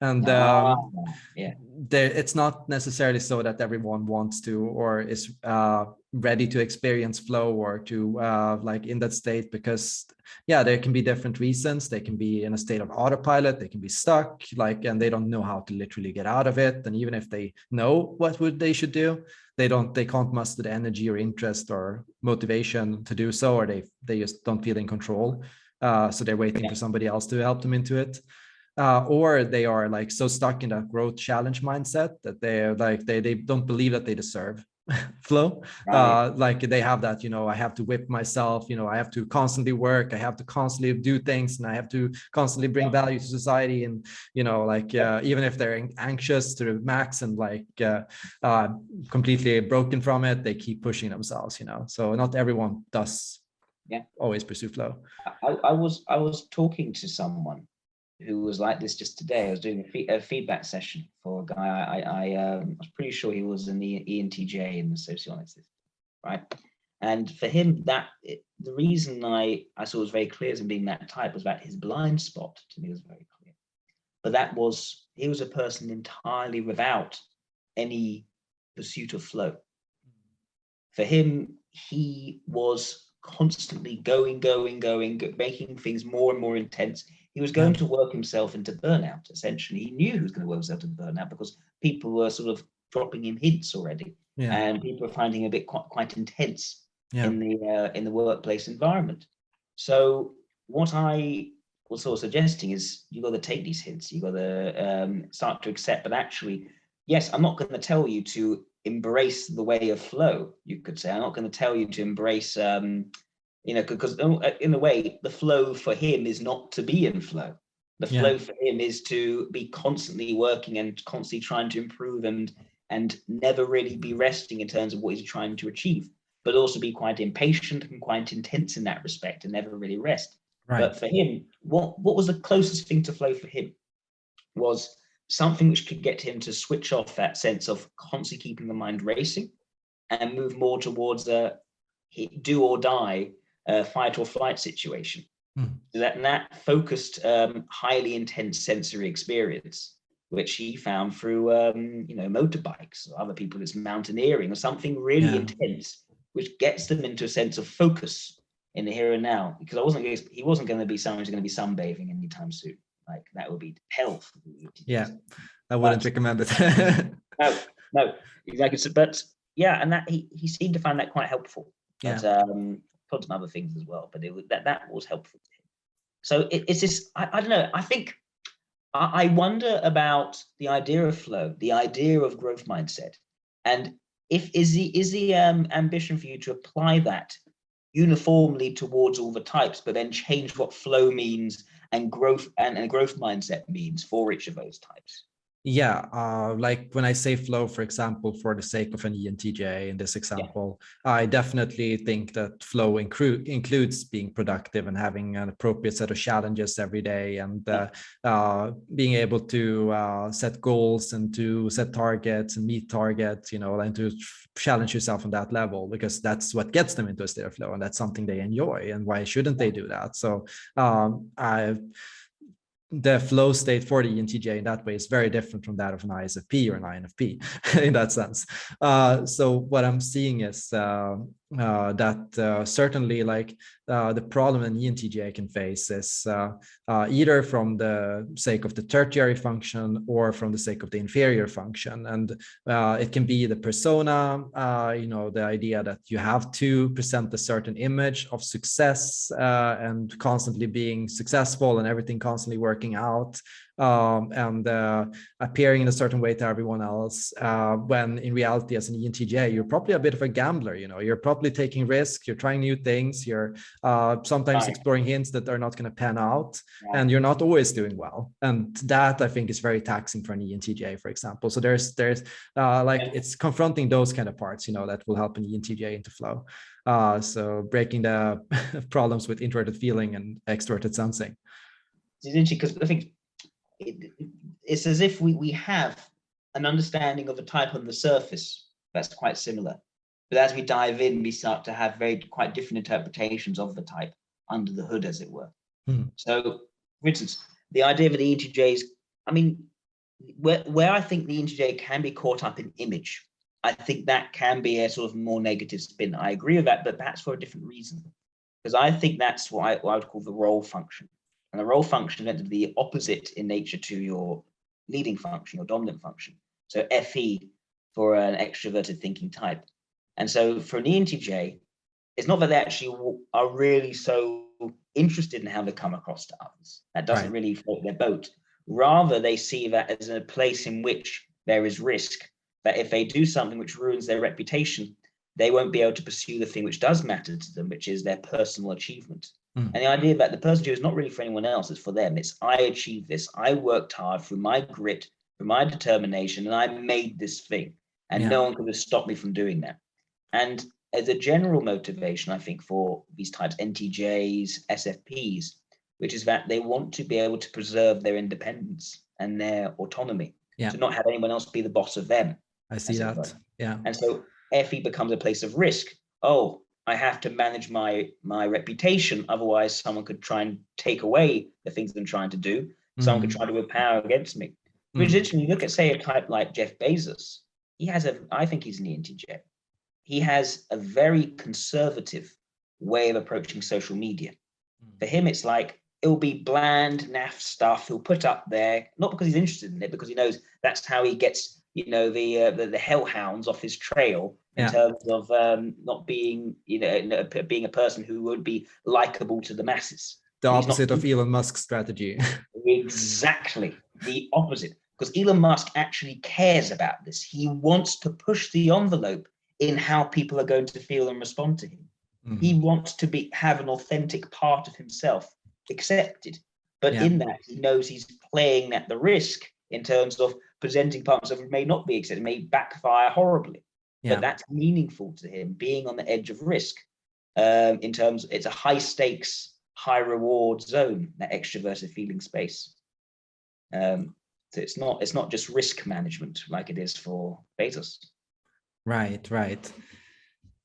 Speaker 1: and um, yeah there, it's not necessarily so that everyone wants to or is uh, ready to experience flow or to uh, like in that state because yeah there can be different reasons. They can be in a state of autopilot. They can be stuck like and they don't know how to literally get out of it. And even if they know what would they should do they don't they can't muster the energy or interest or motivation to do so or they they just don't feel in control. Uh, so they're waiting yeah. for somebody else to help them into it. Uh, or they are like so stuck in that growth challenge mindset that they're like they, they don't believe that they deserve flow right. uh, like they have that you know i have to whip myself you know i have to constantly work i have to constantly do things and i have to constantly bring yeah. value to society and you know like uh, even if they're anxious to max and like uh, uh, completely broken from it they keep pushing themselves you know so not everyone does
Speaker 2: Yeah.
Speaker 1: always pursue flow.
Speaker 2: I, I was I was talking to someone who was like this just today. I was doing a, fee a feedback session for a guy. I I, um, was pretty sure he was an ENTJ in the socionics, right? And for him, that it, the reason I I saw was very clear as him being that type was that his blind spot to me was very clear. But that was he was a person entirely without any pursuit of flow. For him, he was constantly going, going, going, making things more and more intense. He was going to work himself into burnout, essentially. He knew he was going to work himself into burnout because people were sort of dropping him hints already. Yeah. And people were finding a bit quite, quite intense yeah. in the uh, in the workplace environment. So what I was sort of suggesting is you've got to take these hints. You've got to um, start to accept. But actually, yes, I'm not going to tell you to embrace the way of flow. You could say I'm not going to tell you to embrace, um, you know, because uh, in a way, the flow for him is not to be in flow. The flow yeah. for him is to be constantly working and constantly trying to improve and and never really be resting in terms of what he's trying to achieve but also be quite impatient and quite intense in that respect and never really rest. Right. But for him, what, what was the closest thing to flow for him was something which could get him to switch off that sense of constantly keeping the mind racing and move more towards a do or die uh, fight or flight situation. Hmm. That, that focused, um, highly intense sensory experience, which he found through, um, you know, motorbikes, or other people it's mountaineering or something really yeah. intense which gets them into a sense of focus in the here and now. Because I wasn't he wasn't going to be someone who's going to be sunbathing anytime soon. Like that would be hell.
Speaker 1: Yeah, I wouldn't but, recommend it.
Speaker 2: no, no, exactly. So, but yeah, and that he he seemed to find that quite helpful. But yeah. um, some other things as well. But it that that was helpful. So it, it's this. I, I don't know. I think I, I wonder about the idea of flow, the idea of growth mindset, and if is the is the um, ambition for you to apply that uniformly towards all the types, but then change what flow means and growth and, and growth mindset means for each of those types?
Speaker 1: Yeah, uh, like when I say flow, for example, for the sake of an ENTJ in this example, yeah. I definitely think that flow inclu includes being productive and having an appropriate set of challenges every day and uh, uh, being able to uh, set goals and to set targets and meet targets, you know, and to challenge yourself on that level because that's what gets them into a state of flow and that's something they enjoy. And why shouldn't they do that? So um, I the flow state for the ENTJ in that way is very different from that of an ISFP or an INFP in that sense. Uh, so what I'm seeing is uh, uh, that uh, certainly like uh, the problem an ENTJ can face is uh, uh, either from the sake of the tertiary function or from the sake of the inferior function. And uh, it can be the persona, you know, the idea that you have to present a certain image of success and constantly being successful and everything constantly working out um, and uh, appearing in a certain way to everyone else uh, when in reality as an ENTJ you're probably a bit of a gambler you know? You're probably taking risks you're trying new things you're uh, sometimes exploring hints that are not going to pan out yeah. and you're not always doing well. And that I think is very taxing for an ENTJ for example. So there's there's uh, like yeah. it's confronting those kind of parts you know that will help an ENTJ into flow. Uh, so breaking the problems with introverted feeling and extroverted sensing.
Speaker 2: It's interesting because I think it, it's as if we, we have an understanding of a type on the surface that's quite similar. But as we dive in, we start to have very quite different interpretations of the type under the hood, as it were. Hmm. So, for instance, the idea of the ENTJs, I mean, where, where I think the ENTJ can be caught up in image, I think that can be a sort of more negative spin. I agree with that, but perhaps for a different reason. Because I think that's what I, what I would call the role function. And the role function is meant to be the opposite in nature to your leading function, your dominant function. So FE for an extroverted thinking type. And so for an ENTJ, it's not that they actually are really so interested in how they come across to others. That doesn't right. really float their boat. Rather, they see that as a place in which there is risk, that if they do something which ruins their reputation, they won't be able to pursue the thing which does matter to them, which is their personal achievement. Mm. And the idea that the person is not really for anyone else, it's for them. It's I achieved this. I worked hard through my grit, through my determination, and I made this thing. And yeah. no one could have stopped me from doing that. And as a general motivation, I think, for these types, NTJs, SFPs, which is that they want to be able to preserve their independence and their autonomy,
Speaker 1: yeah.
Speaker 2: to not have anyone else be the boss of them.
Speaker 1: I see that. Yeah.
Speaker 2: And so FE becomes a place of risk. Oh, I have to manage my my reputation, otherwise someone could try and take away the things I'm trying to do. Someone mm. could try to whip power against me. Which mm. you look at say a type like Jeff Bezos, he has a, I think he's an ENTJ. He has a very conservative way of approaching social media. Mm. For him, it's like, it'll be bland, naff stuff he'll put up there, not because he's interested in it, because he knows that's how he gets, you know, the uh, the, the hellhounds off his trail in yeah. terms of um, not being, you know, being a person who would be likable to the masses.
Speaker 1: The opposite of Elon Musk's strategy.
Speaker 2: exactly, the opposite because Elon Musk actually cares about this. He wants to push the envelope in how people are going to feel and respond to him. Mm. He wants to be have an authentic part of himself accepted. But yeah. in that, he knows he's playing at the risk in terms of presenting parts of it may not be accepted, may backfire horribly. Yeah. But that's meaningful to him, being on the edge of risk. Um, in terms, it's a high stakes, high reward zone, that extroverted feeling space. Um, so it's not it's not just risk management like it is for Bezos.
Speaker 1: Right, right.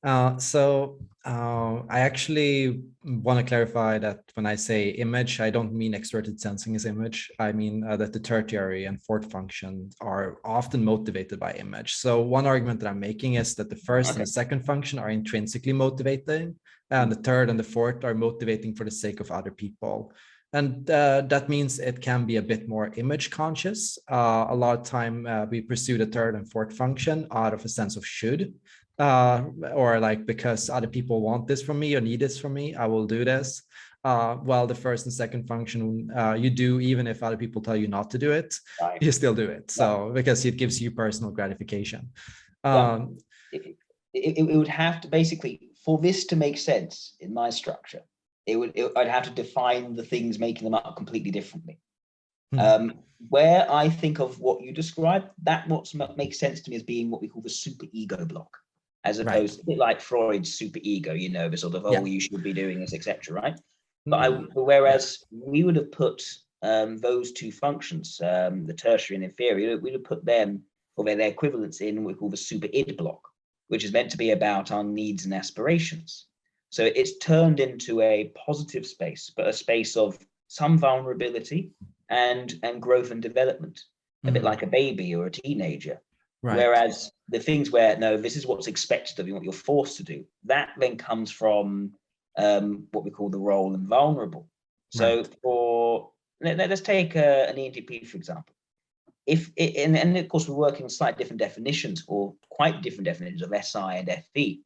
Speaker 1: Uh, so uh, I actually want to clarify that when I say image, I don't mean extroverted sensing as image. I mean uh, that the tertiary and fourth function are often motivated by image. So one argument that I'm making is that the first okay. and the second function are intrinsically motivating, and the third and the fourth are motivating for the sake of other people. And uh, that means it can be a bit more image conscious. Uh, a lot of time uh, we pursue the third and fourth function out of a sense of should, uh, or like because other people want this from me or need this from me, I will do this. Uh, while the first and second function uh, you do even if other people tell you not to do it, right. you still do it. So because it gives you personal gratification. Um,
Speaker 2: it, it, it would have to basically, for this to make sense in my structure, it would it, I'd have to define the things making them up completely differently. Hmm. Um, where I think of what you described, that what makes sense to me as being what we call the super ego block, as opposed right. to a bit like Freud's super ego, you know, the sort of, oh, yeah. you should be doing this, etc. right? But I, hmm. whereas we would have put um, those two functions, um, the tertiary and inferior, we would have put them for their, their equivalents in what we call the super id block, which is meant to be about our needs and aspirations. So it's turned into a positive space, but a space of some vulnerability and, and growth and development, a mm -hmm. bit mm-hmm. like a baby or a teenager. Right. Whereas the things where, no, this is what's expected of you, what you're forced to do, that then comes from um, what we call the role and vulnerable. So right. for, let, us take uh, an ENTP, for example. If it, and, and of course, we're working slightly different definitions or quite different definitions of SI and FE.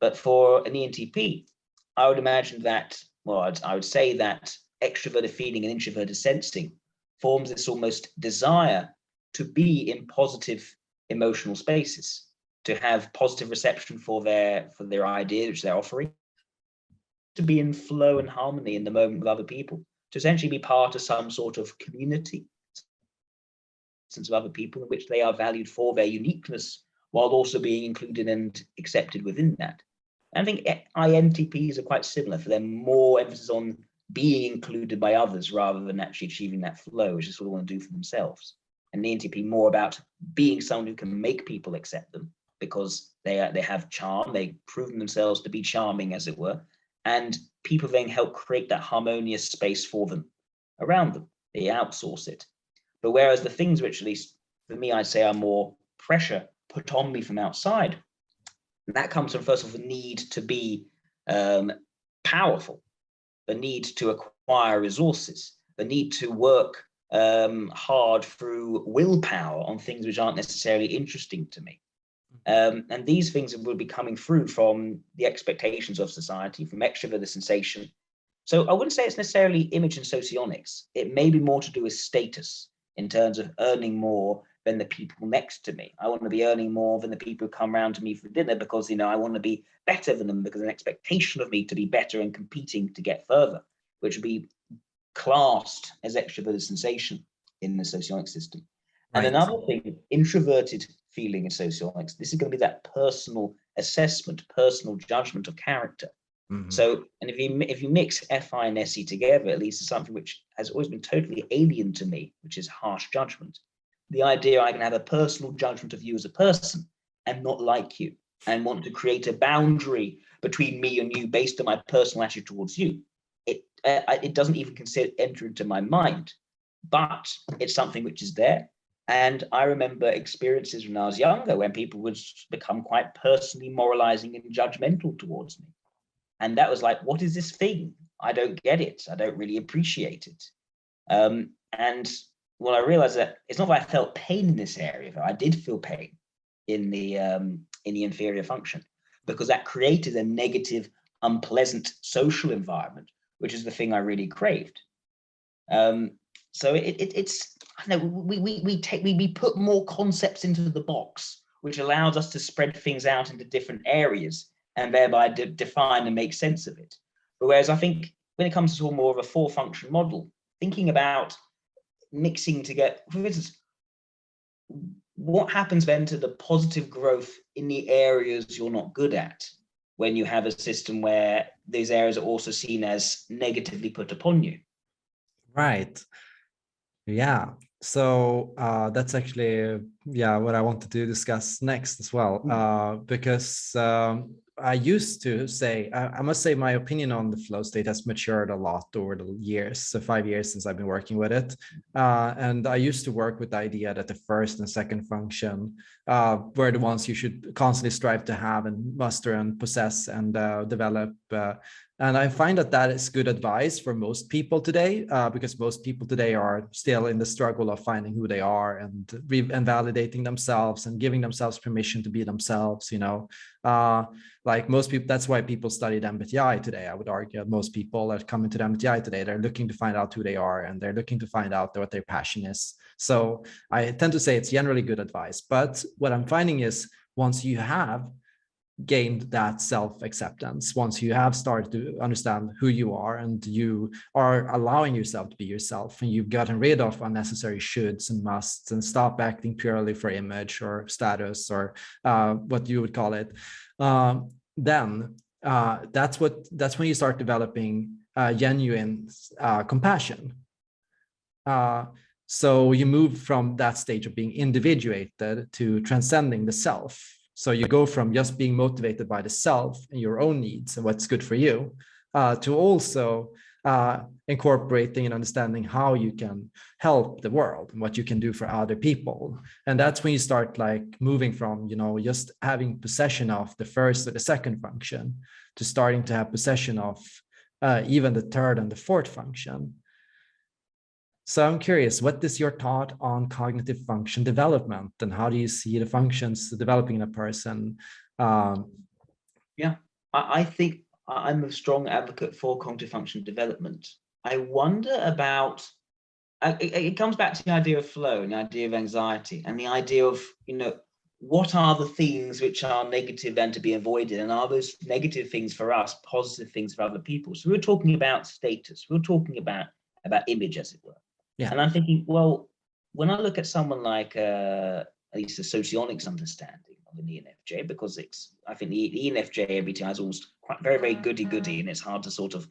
Speaker 2: But for an ENTP, I would imagine that, well, I'd, I would say that extroverted feeling and introverted sensing forms this almost desire to be in positive emotional spaces, to have positive reception for their for their ideas which they're offering, to be in flow and harmony in the moment with other people, to essentially be part of some sort of community sense of other people in which they are valued for their uniqueness while also being included and accepted within that. I think INTPs are quite similar for them, more emphasis on being included by others rather than actually achieving that flow, which is what they want to do for themselves. And the NTP more about being someone who can make people accept them because they are, they have charm, they've proven themselves to be charming, as it were, and people then help create that harmonious space for them around them. They outsource it. But whereas the things which, at least for me, I'd say are more pressure put on me from outside, that comes from, first of all, the need to be um, powerful, the need to acquire resources, the need to work um, hard through willpower on things which aren't necessarily interesting to me. Um, and these things will be coming through from the expectations of society, from extroverted sensation. So I wouldn't say it's necessarily image and socionics. It may be more to do with status in terms of earning more than the people next to me. I want to be earning more than the people who come around to me for dinner because, you know, I want to be better than them because an expectation of me to be better and competing to get further, which would be classed as extroverted sensation in the socionic system. Right. And another thing, introverted feeling in socionics, this is going to be that personal assessment, personal judgment of character. Mm -hmm. So, and if you if you mix FI and SE together, at least it's something which has always been totally alien to me, which is harsh judgment. The idea I can have a personal judgment of you as a person and not like you, and want to create a boundary between me and you based on my personal attitude towards you. It uh, it doesn't even consider enter into my mind, but it's something which is there. And I remember experiences when I was younger when people would become quite personally moralizing and judgmental towards me. And that was like, what is this thing? I don't get it. I don't really appreciate it. Um, and well, I realized that it's not that I felt pain in this area, I did feel pain in the um, in the inferior function because that created a negative, unpleasant social environment, which is the thing I really craved. Um, so it, it, it's I know we we we take we, we put more concepts into the box, which allows us to spread things out into different areas and thereby de define and make sense of it. But whereas I think when it comes to more of a four function model, thinking about mixing to get, for instance, what happens then to the positive growth in the areas you're not good at when you have a system where these areas are also seen as negatively put upon you?
Speaker 1: Right. Yeah. So uh, that's actually, yeah, what I wanted to discuss next as well, mm. uh, because um, I used to say, I, I, must say my opinion on the flow state has matured a lot over the years, so five years since I've been working with it. Uh, and I used to work with the idea that the first and second function uh, were the ones you should constantly strive to have and muster and possess and uh, develop uh, and I find that that is good advice for most people today, uh, because most people today are still in the struggle of finding who they are and, and validating themselves and giving themselves permission to be themselves, you know, uh, like most people, that's why people study MBTI today. I would argue most people that come into MBTI today, they're looking to find out who they are and they're looking to find out what their passion is. So I tend to say it's generally good advice, but what I'm finding is once you have gained that self-acceptance. Once you have started to understand who you are and you are allowing yourself to be yourself and you've gotten rid of unnecessary shoulds and musts and stop acting purely for image or status or uh, what you would call it uh, then uh, that's what that's when you start developing uh, genuine uh, compassion. Uh, so you move from that stage of being individuated to transcending the self so you go from just being motivated by the self and your own needs and what's good for you uh, to also uh, incorporating and understanding how you can help the world and what you can do for other people. And that's when you start like moving from, you know, just having possession of the first or the second function to starting to have possession of uh, even the third and the fourth function. So I'm curious, what is your thought on cognitive function development and how do you see the functions developing in a person? Um,
Speaker 2: yeah, I, I think I'm a strong advocate for cognitive function development. I wonder about, it, it comes back to the idea of flow and the idea of anxiety and the idea of, you know, what are the things which are negative and to be avoided and are those negative things for us positive things for other people so we are talking about status we are talking about about image as it were yeah. And I'm thinking, well, when I look at someone like uh, at least a socionics understanding of an ENFJ, because it's, I think the, ENFJ MBTI is almost quite very, very goody goody, and it's hard to sort of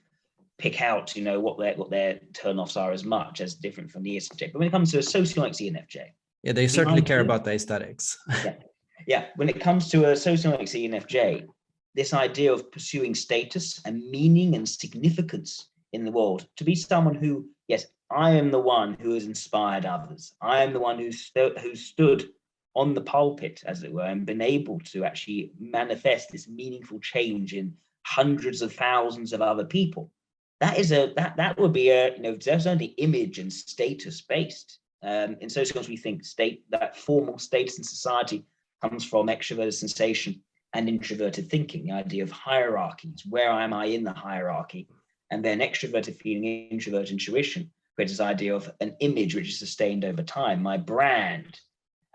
Speaker 2: pick out, you know, what their what their turnoffs are as much as different from the ESFJ. But when it comes to a socionics ENFJ,
Speaker 1: yeah, they certainly care about the aesthetics.
Speaker 2: yeah. yeah, when it comes to a socionics ENFJ, this idea of pursuing status and meaning and significance in the world, to be someone who, yes, I am the one who has inspired others. I am the one who, st who stood on the pulpit, as it were, and been able to actually manifest this meaningful change in hundreds of thousands of other people. That is a that that would be a you know there's only image and status based. Um, in socionics, we think state that formal status in society comes from extroverted sensation and introverted thinking, the idea of hierarchies. Where am I in the hierarchy? And then extroverted feeling, introvert intuition creates this idea of an image which is sustained over time, my brand.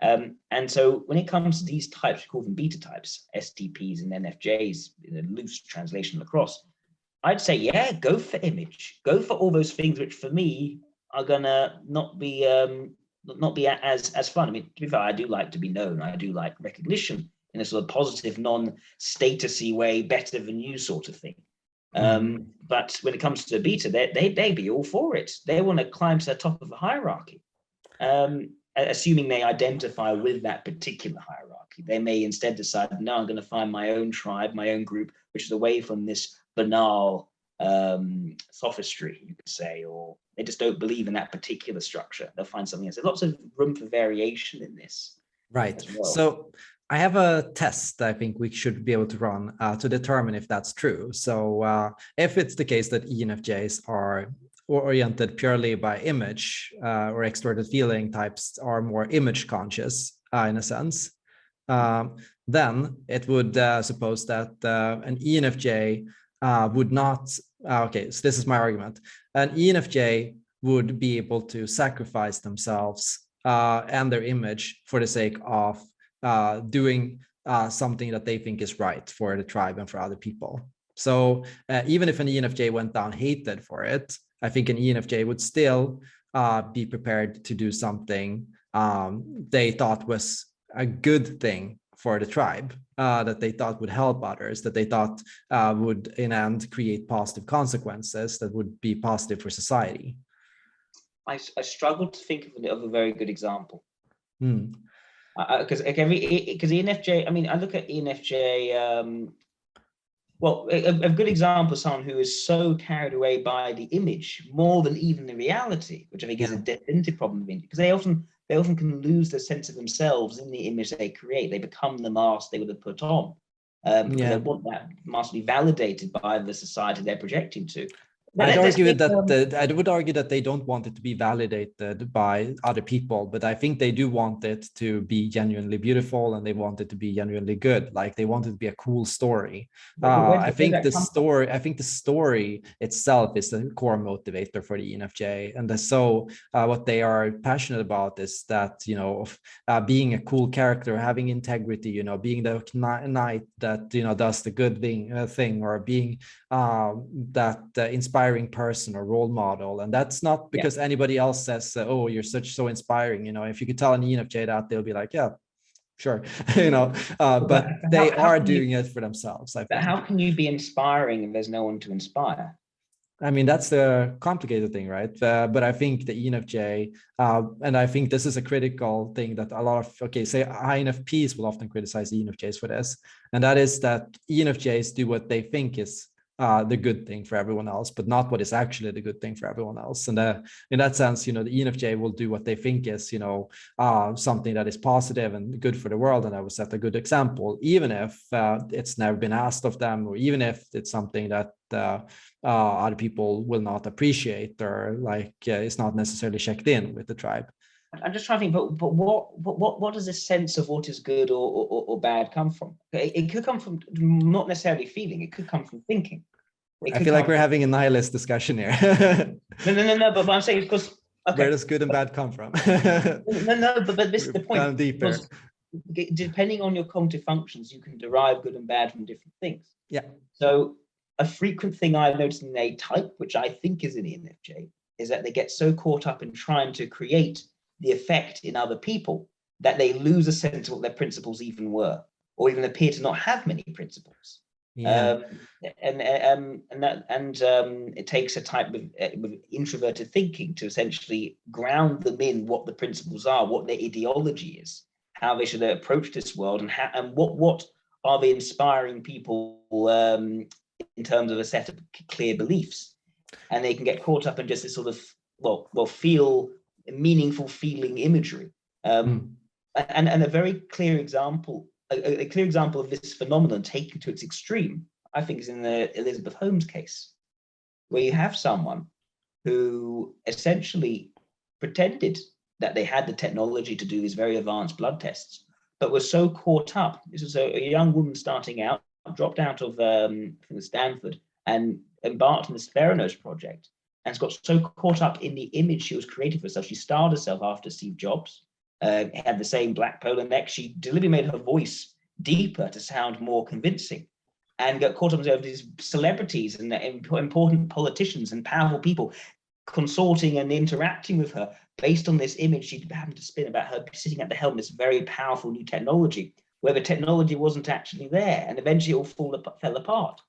Speaker 2: Um, and so when it comes to these types, we call them beta types, STPs and NFJs, in a loose translation across, I'd say, yeah, go for image, go for all those things which for me are gonna not be um, not be as as fun. I mean, to be fair, I do like to be known, I do like recognition, in a sort of positive, non-statusy way, better than you sort of thing. Mm. Um, but when it comes to beta, they they they be all for it. They want to climb to the top of the hierarchy, um, assuming they identify with that particular hierarchy. They may instead decide, no, I'm going to find my own tribe, my own group, which is away from this banal um, sophistry, you could say, or they just don't believe in that particular structure. They'll find something else. There's lots of room for variation in this.
Speaker 1: Right. Well. So I have a test I think we should be able to run uh, to determine if that's true. So uh, if it's the case that ENFJs are oriented purely by image uh, or extroverted feeling types are more image conscious uh, in a sense, um, then it would uh, suppose that uh, an ENFJ would not, okay, so this is my argument, an ENFJ would be able to sacrifice themselves and their image for the sake of uh, doing uh, something that they think is right for the tribe and for other people. So uh, even if an ENFJ went down hated for it, I think an ENFJ would still uh, be prepared to do something um, they thought was a good thing for the tribe, uh, that they thought would help others, that they thought uh, would in end create positive consequences that would be positive for society.
Speaker 2: I, I struggle to think of, of a very good example. Hmm because uh, because ENFJ, I mean, I look at ENFJ. Um, well, a, a, good example of someone who is so carried away by the image more than even the reality, which I think is a definitive problem because they often they often can lose the sense of themselves in the image they create. They become the mask they would have put on. Um, yeah. They want that mask to be validated by the society they're projecting to.
Speaker 1: I'd argue that um, the, I would argue that they don't want it to be validated by other people, but I think they do want it to be genuinely beautiful and they want it to be genuinely good. Like they want it to be a cool story. Uh, I think the story, from? I think the story itself is the core motivator for the ENFJ. And so uh, what they are passionate about is that, you know, of, uh, being a cool character, having integrity, you know, being the knight that, you know, does the good thing, uh, thing or being um, that uh, inspires inspiring person or role model. And that's not because yeah. anybody else says, oh, you're such so inspiring. You know, if you could tell an ENFJ that, they'll be like, yeah, sure. you know, uh, but they how, how are doing you, it for themselves.
Speaker 2: I but how can you be inspiring if there's no one to inspire?
Speaker 1: I mean, that's the complicated thing, right? Uh, but I think the ENFJ, uh, and I think this is a critical thing that a lot of, okay, say INFPs will often criticize ENFJs for this. And that is that ENFJs do what they think is uh, the good thing for everyone else, but not what is actually the good thing for everyone else. And uh, in that sense, you know, the ENFJ will do what they think is, you know, uh, something that is positive and good for the world. And I will set a good example, even if uh, it's never been asked of them, or even if it's something that uh, uh, other people will not appreciate or like it's not necessarily checked in with the tribe.
Speaker 2: I'm just trying to think, but but what what what does this sense of what is good or or, or bad come from? It, it, could come from not necessarily feeling. It could come from thinking.
Speaker 1: I feel like we're having a nihilist discussion here.
Speaker 2: no, no, no, no. But what I'm saying because
Speaker 1: okay. where does good and bad come from?
Speaker 2: no, no, but, but this is the point.
Speaker 1: Deeper.
Speaker 2: Depending on your cognitive functions, you can derive good and bad from different things.
Speaker 1: Yeah.
Speaker 2: So a frequent thing I've noticed in a type, which I think is an ENFJ, is that they get so caught up in trying to create the effect in other people that they lose a sense of what their principles even were, or even appear to not have many principles. Yeah. Um, and um, and that and um, it takes a type of, uh, of, introverted thinking to essentially ground them in what the principles are, what their ideology is, how they should approach this world, and how and what what are they inspiring people um, in terms of a set of clear beliefs, and they can get caught up in just this sort of well well feel meaningful feeling imagery. Um, mm. and, and a very clear example a, a, clear example of this phenomenon taken to its extreme, I think, is in the Elizabeth Holmes case, where you have someone who essentially pretended that they had the technology to do these very advanced blood tests, but was so caught up. This is a, a young woman starting out, dropped out of um, Stanford and embarked on this Theranos project and got so caught up in the image she was creating for herself. She styled herself after Steve Jobs uh, had the same black polo neck. She deliberately made her voice deeper to sound more convincing and got caught up with these celebrities and important politicians and powerful people consorting and interacting with her based on this image she happened to spin about her sitting at the helm, of this very powerful new technology, where the technology wasn't actually there, and eventually it all fall, fell apart.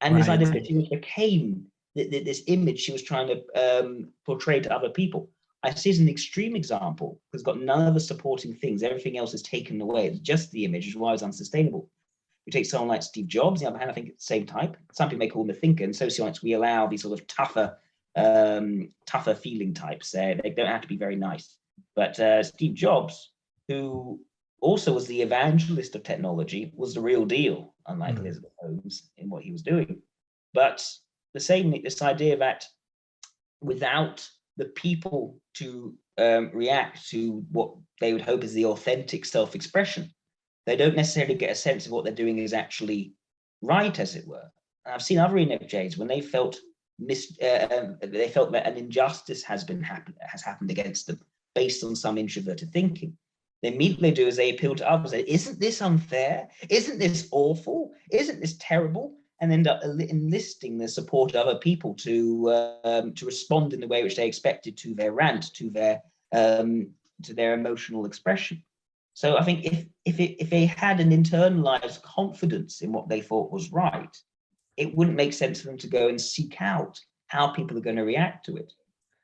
Speaker 2: And right. this idea became this image she was trying to um, portray to other people. I see as an extreme example because it's got none of the supporting things. Everything else is taken away. It's just the image, which is why it's unsustainable. You take someone like Steve Jobs, on the other hand, I think it's the same type. Some people may call him a thinker, In socionics, we allow these sort of tougher, um, tougher feeling types. Uh, they don't have to be very nice. But uh, Steve Jobs, who also was the evangelist of technology, was the real deal, unlike mm. Elizabeth Holmes in what he was doing. But the same, this idea that without the people to um, react to what they would hope is the authentic self-expression, they don't necessarily get a sense of what they're doing is actually right, as it were. And I've seen other ENFJs when they felt mis uh, um, they felt that an injustice has been happen has happened against them based on some introverted thinking. They immediately do is they appeal to others. Isn't this unfair? Isn't this awful? Isn't this terrible? And end up enlisting the support of other people to um, to respond in the way which they expected to their rant, to their um, to their emotional expression. So I think if if it, if they had an internalized confidence in what they thought was right, it wouldn't make sense for them to go and seek out how people are going to react to it.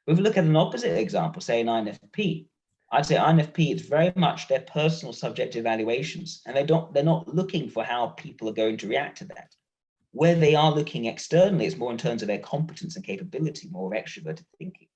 Speaker 2: If we look at an opposite example, say an INFP, I'd say INFP is very much their personal subjective evaluations, and they don't they're not looking for how people are going to react to that. Where they are looking externally is more in terms of their competence and capability, more of extroverted thinking.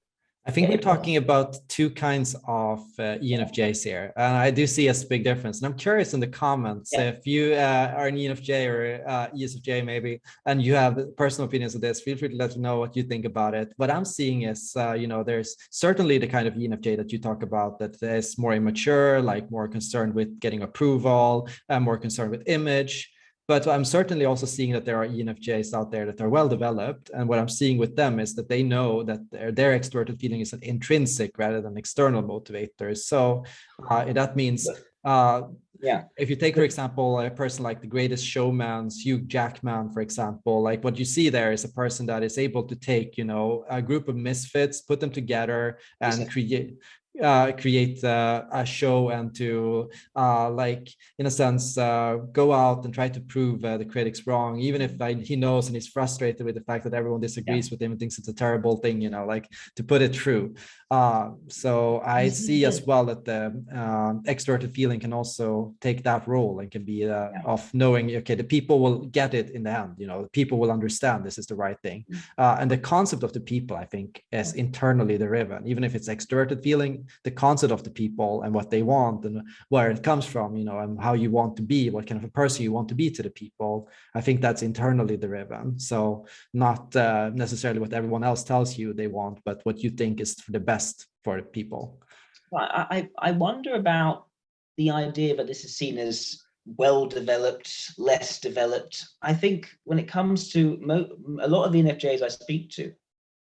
Speaker 1: I think we're talking about two kinds of uh, ENFJs here. And I do see a big difference. And I'm curious in the comments yeah. if you uh, are an ENFJ or uh, ESFJ maybe, and you have personal opinions of this, feel free to let me know what you think about it. What I'm seeing is, uh, you know, there's certainly the kind of ENFJ that you talk about that is more immature, like more concerned with getting approval, and more concerned with image. But I'm certainly also seeing that there are ENFJs out there that are well developed. And what I'm seeing with them is that they know that their, their extroverted feeling is an intrinsic rather than external motivators. So uh, that means uh, yeah if you take for example a person like the greatest showman hugh jackman for example like what you see there is a person that is able to take you know a group of misfits put them together and create uh, create uh, a show and to uh, like in a sense uh, go out and try to prove uh, the critics wrong even if like, he knows and he's frustrated with the fact that everyone disagrees yeah. with him and thinks it's a terrible thing you know like to put it through uh, so I see as well that the um, extroverted feeling can also take that role and can be yeah. of knowing okay the people will get it in the end you know the people will understand this is the right thing mm. and the concept of the people I think is internally driven even if it's extroverted feeling the concept of the people and what they want and where it comes from, you know, and how you want to be, what kind of a person you want to be to the people. I think that's internally driven. So not uh, necessarily what everyone else tells you they want, but what you think is the best for people.
Speaker 2: Well, I, I wonder about the idea that this is seen as well developed, less developed. I think when it comes to a lot of the NFJs I speak to,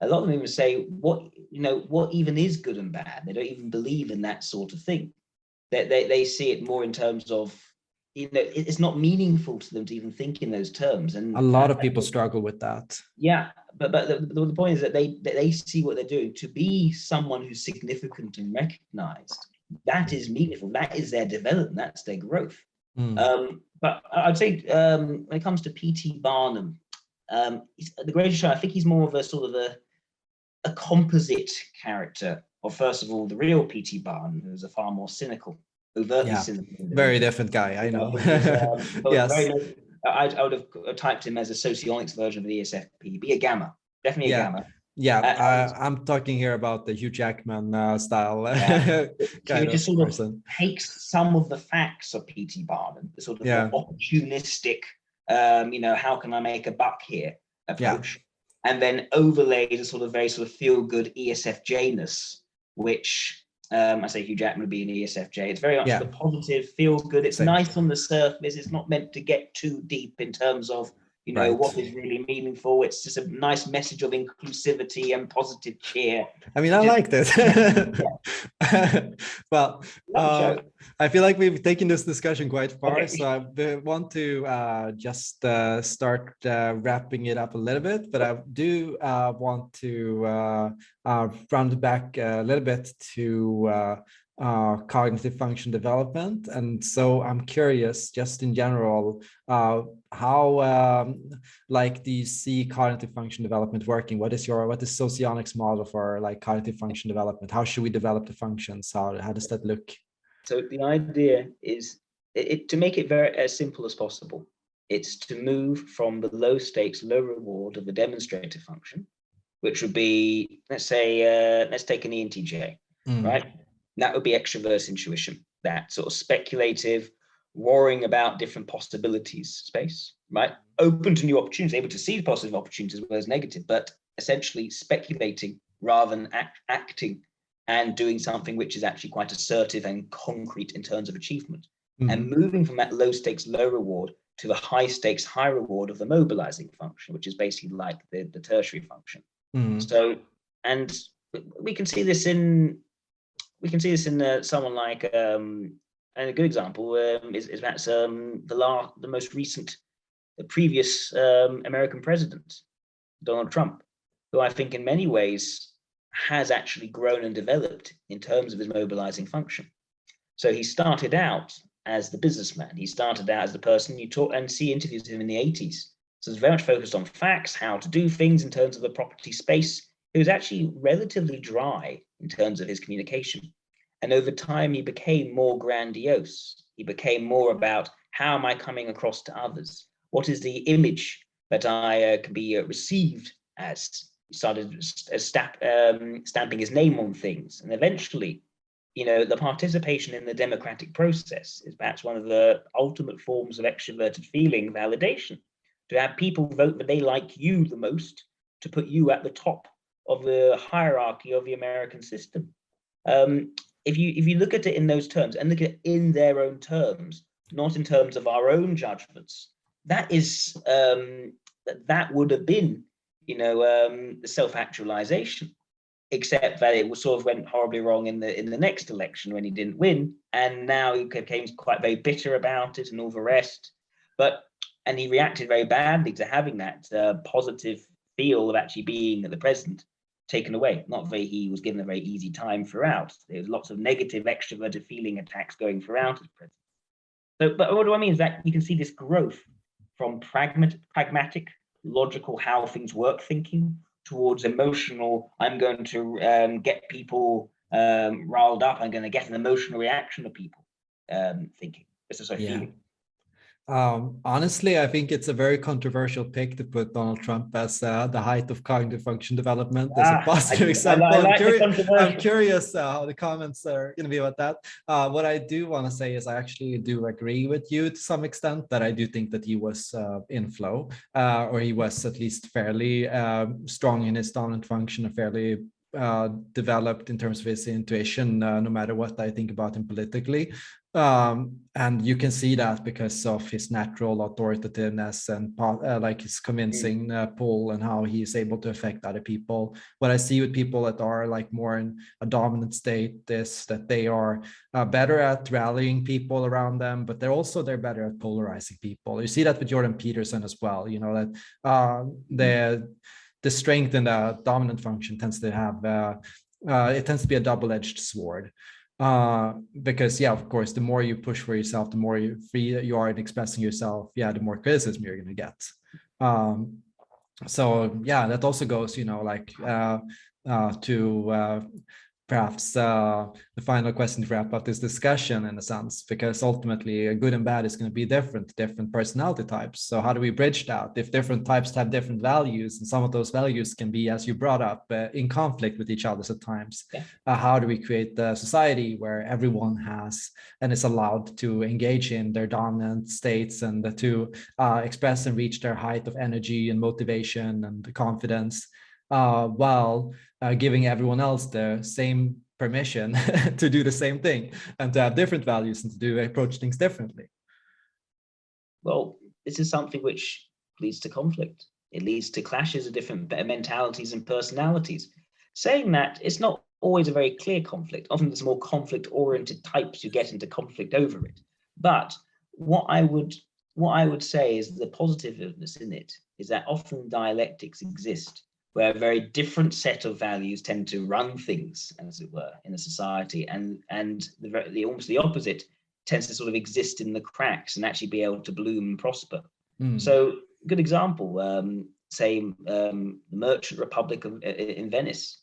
Speaker 2: a lot of them even say what you know what even is good and bad? They don't even believe in that sort of thing. They, they, they see it more in terms of you know it's not meaningful to them to even think in those terms. And
Speaker 1: a lot of people struggle with that.
Speaker 2: Yeah but but the, the point is that they they see what they're doing. To be someone who's significant and recognized that is meaningful. That is their development. That's their growth. Mm. um but i'd say um when it comes to pt barnum um the greatest show i think he's more of a sort of a a composite character of first of all the real P.T. Barnum, who's a far more cynical, overtly yeah, cynical.
Speaker 1: Very different guy, I know. um, yes.
Speaker 2: Very, I, I, would have typed him as a socionics version of the ESFP, be a gamma, definitely a
Speaker 1: yeah.
Speaker 2: gamma.
Speaker 1: Yeah, uh, I'm talking here about the Hugh Jackman uh, style yeah.
Speaker 2: kind just sort person. of takes some of the facts of P.T. Barnum, the sort of yeah. opportunistic, um, you know, how can I make a buck here approach, and then overlaid a sort of very sort of feel good ESFJ-ness, which um, I say Hugh Jackman would be an ESFJ. It's very much yeah. the positive, feel good. It's Same. nice on the surface. It's not meant to get too deep in terms of you know right. what is really meaningful it's just a nice message of inclusivity and positive cheer
Speaker 1: i mean i just, like this well uh, i feel like we've taken this discussion quite far okay. so i want to uh, just uh, start uh, wrapping it up a little bit but i do uh, want to uh, round back a little bit to uh, cognitive function development. And so I'm curious, just in general, uh, how um, like do you see cognitive function development working? What is your what is Socionics model for like cognitive function development? How should we develop the functions? How how does that look?
Speaker 2: So the idea is it, to make it very as simple as possible. It's to move from the low stakes, low reward of the demonstrative function, which would be let's say uh, let's take an ENTJ, mm. right? That would be extrovert intuition, that sort of speculative, worrying about different possibilities space, right? Open to new opportunities, able to see positive opportunities as well as negative, but essentially speculating rather than act, acting and doing something which is actually quite assertive and concrete in terms of achievement. Mm. And moving from that low stakes, low reward to the high stakes, high reward of the mobilizing function, which is basically like the, the tertiary function. Mm. So, and we can see this in we can see this in uh, someone like, um, and a good example um, is, is um, the, last, the most recent, the previous um, American president, Donald Trump, who I think in many ways has actually grown and developed in terms of his mobilizing function. So he started out as the businessman. He started out as the person you talk and see interviews of him in the 80s. So it's very much focused on facts, how to do things in terms of the property space. It was actually relatively dry in terms of his communication. And over time, he became more grandiose. He became more about how am I coming across to others? What is the image that I uh, can be uh, received as? He started stamp, um, stamping his name on things. And eventually, you know, the participation in the democratic process is perhaps one of the ultimate forms of extroverted feeling validation. To have people vote that they like you the most, to put you at the top of the hierarchy of the American system. Um, if you if you look at it in those terms and look at it in their own terms, not in terms of our own judgments, that is um, that would have been, you know, um, self-actualization, except that it was sort of went horribly wrong in the in the next election when he didn't win, and now he became quite very bitter about it and all the rest. But and he reacted very badly to having that uh, positive feel of actually being the president taken away. Not very, he was given a very easy time throughout. There was lots of negative extroverted feeling attacks going throughout as president. So, but what do I mean is that you can see this growth from pragmatic, pragmatic, logical, how things work thinking towards emotional, I'm going to um, get people um, riled up, I'm going to get an emotional reaction of people um, thinking. This is a yeah. feeling.
Speaker 1: Um, honestly, I think it's a very controversial pick to put Donald Trump as uh, the height of cognitive function development as ah, a positive I, example. I, I like I'm, curi I'm, curious uh, how the comments are going to be about that. Uh, what I do want to say is I actually do agree with you to some extent that I do think that he was uh, in flow uh, or he was at least fairly um, strong in his dominant function, a fairly uh, developed in terms of his intuition, uh, no matter what I think about him politically. Um, and you can see that because of his natural authoritativeness and uh, like his convincing uh, pull and how he is able to affect other people. What I see with people that are like more in a dominant state is that they are uh, better at rallying people around them, but they're also they're better at polarizing people. You see that with Jordan Peterson as well. You know that uh, the the strength in the dominant function tends to have uh, uh, it tends to be a double-edged sword. Uh because yeah of course the more you push for yourself the more you free you are in expressing yourself yeah the more criticism you're going to get. Um so yeah that also goes you know like uh uh to uh perhaps uh, the final question to wrap up this discussion in a sense, because ultimately good and bad is going to be different, different personality types. So how do we bridge that? If different types have different values and some of those values can be, as you brought up, uh, in conflict with each other at times, yeah. uh, how do we create a society where everyone has and is allowed to engage in their dominant states and to uh, express and reach their height of energy and motivation and confidence uh, while uh, giving everyone else the same permission to do the same thing and to have different values and to do approach things differently.
Speaker 2: Well, this is something which leads to conflict. It leads to clashes of different mentalities and personalities. Saying that, it's not always a very clear conflict. Often there's more conflict-oriented types who get into conflict over it. But what I would what I would say is the positiveness in it is that often dialectics exist where a very different set of values tend to run things, as it were, in a society, and and the, the almost the opposite tends to sort of exist in the cracks and actually be able to bloom and prosper. Mm. So, good example, um, say um, the Merchant Republic of, in Venice,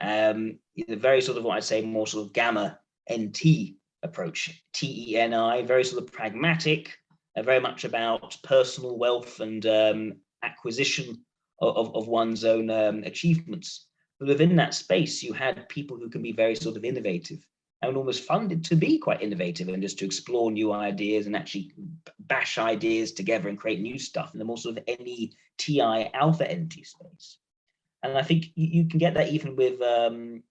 Speaker 2: um, the very sort of what I'd say more sort of gamma NT approach, T-E-N-I, very sort of pragmatic, uh, very much about personal wealth and um, acquisition of, of one's own um, achievements. But within that space, you had people who can be very sort of innovative and almost funded to be quite innovative and just to explore new ideas and actually bash ideas together and create new stuff in the more sort of any TI alpha NT space. And I think you, you can get that even with, um,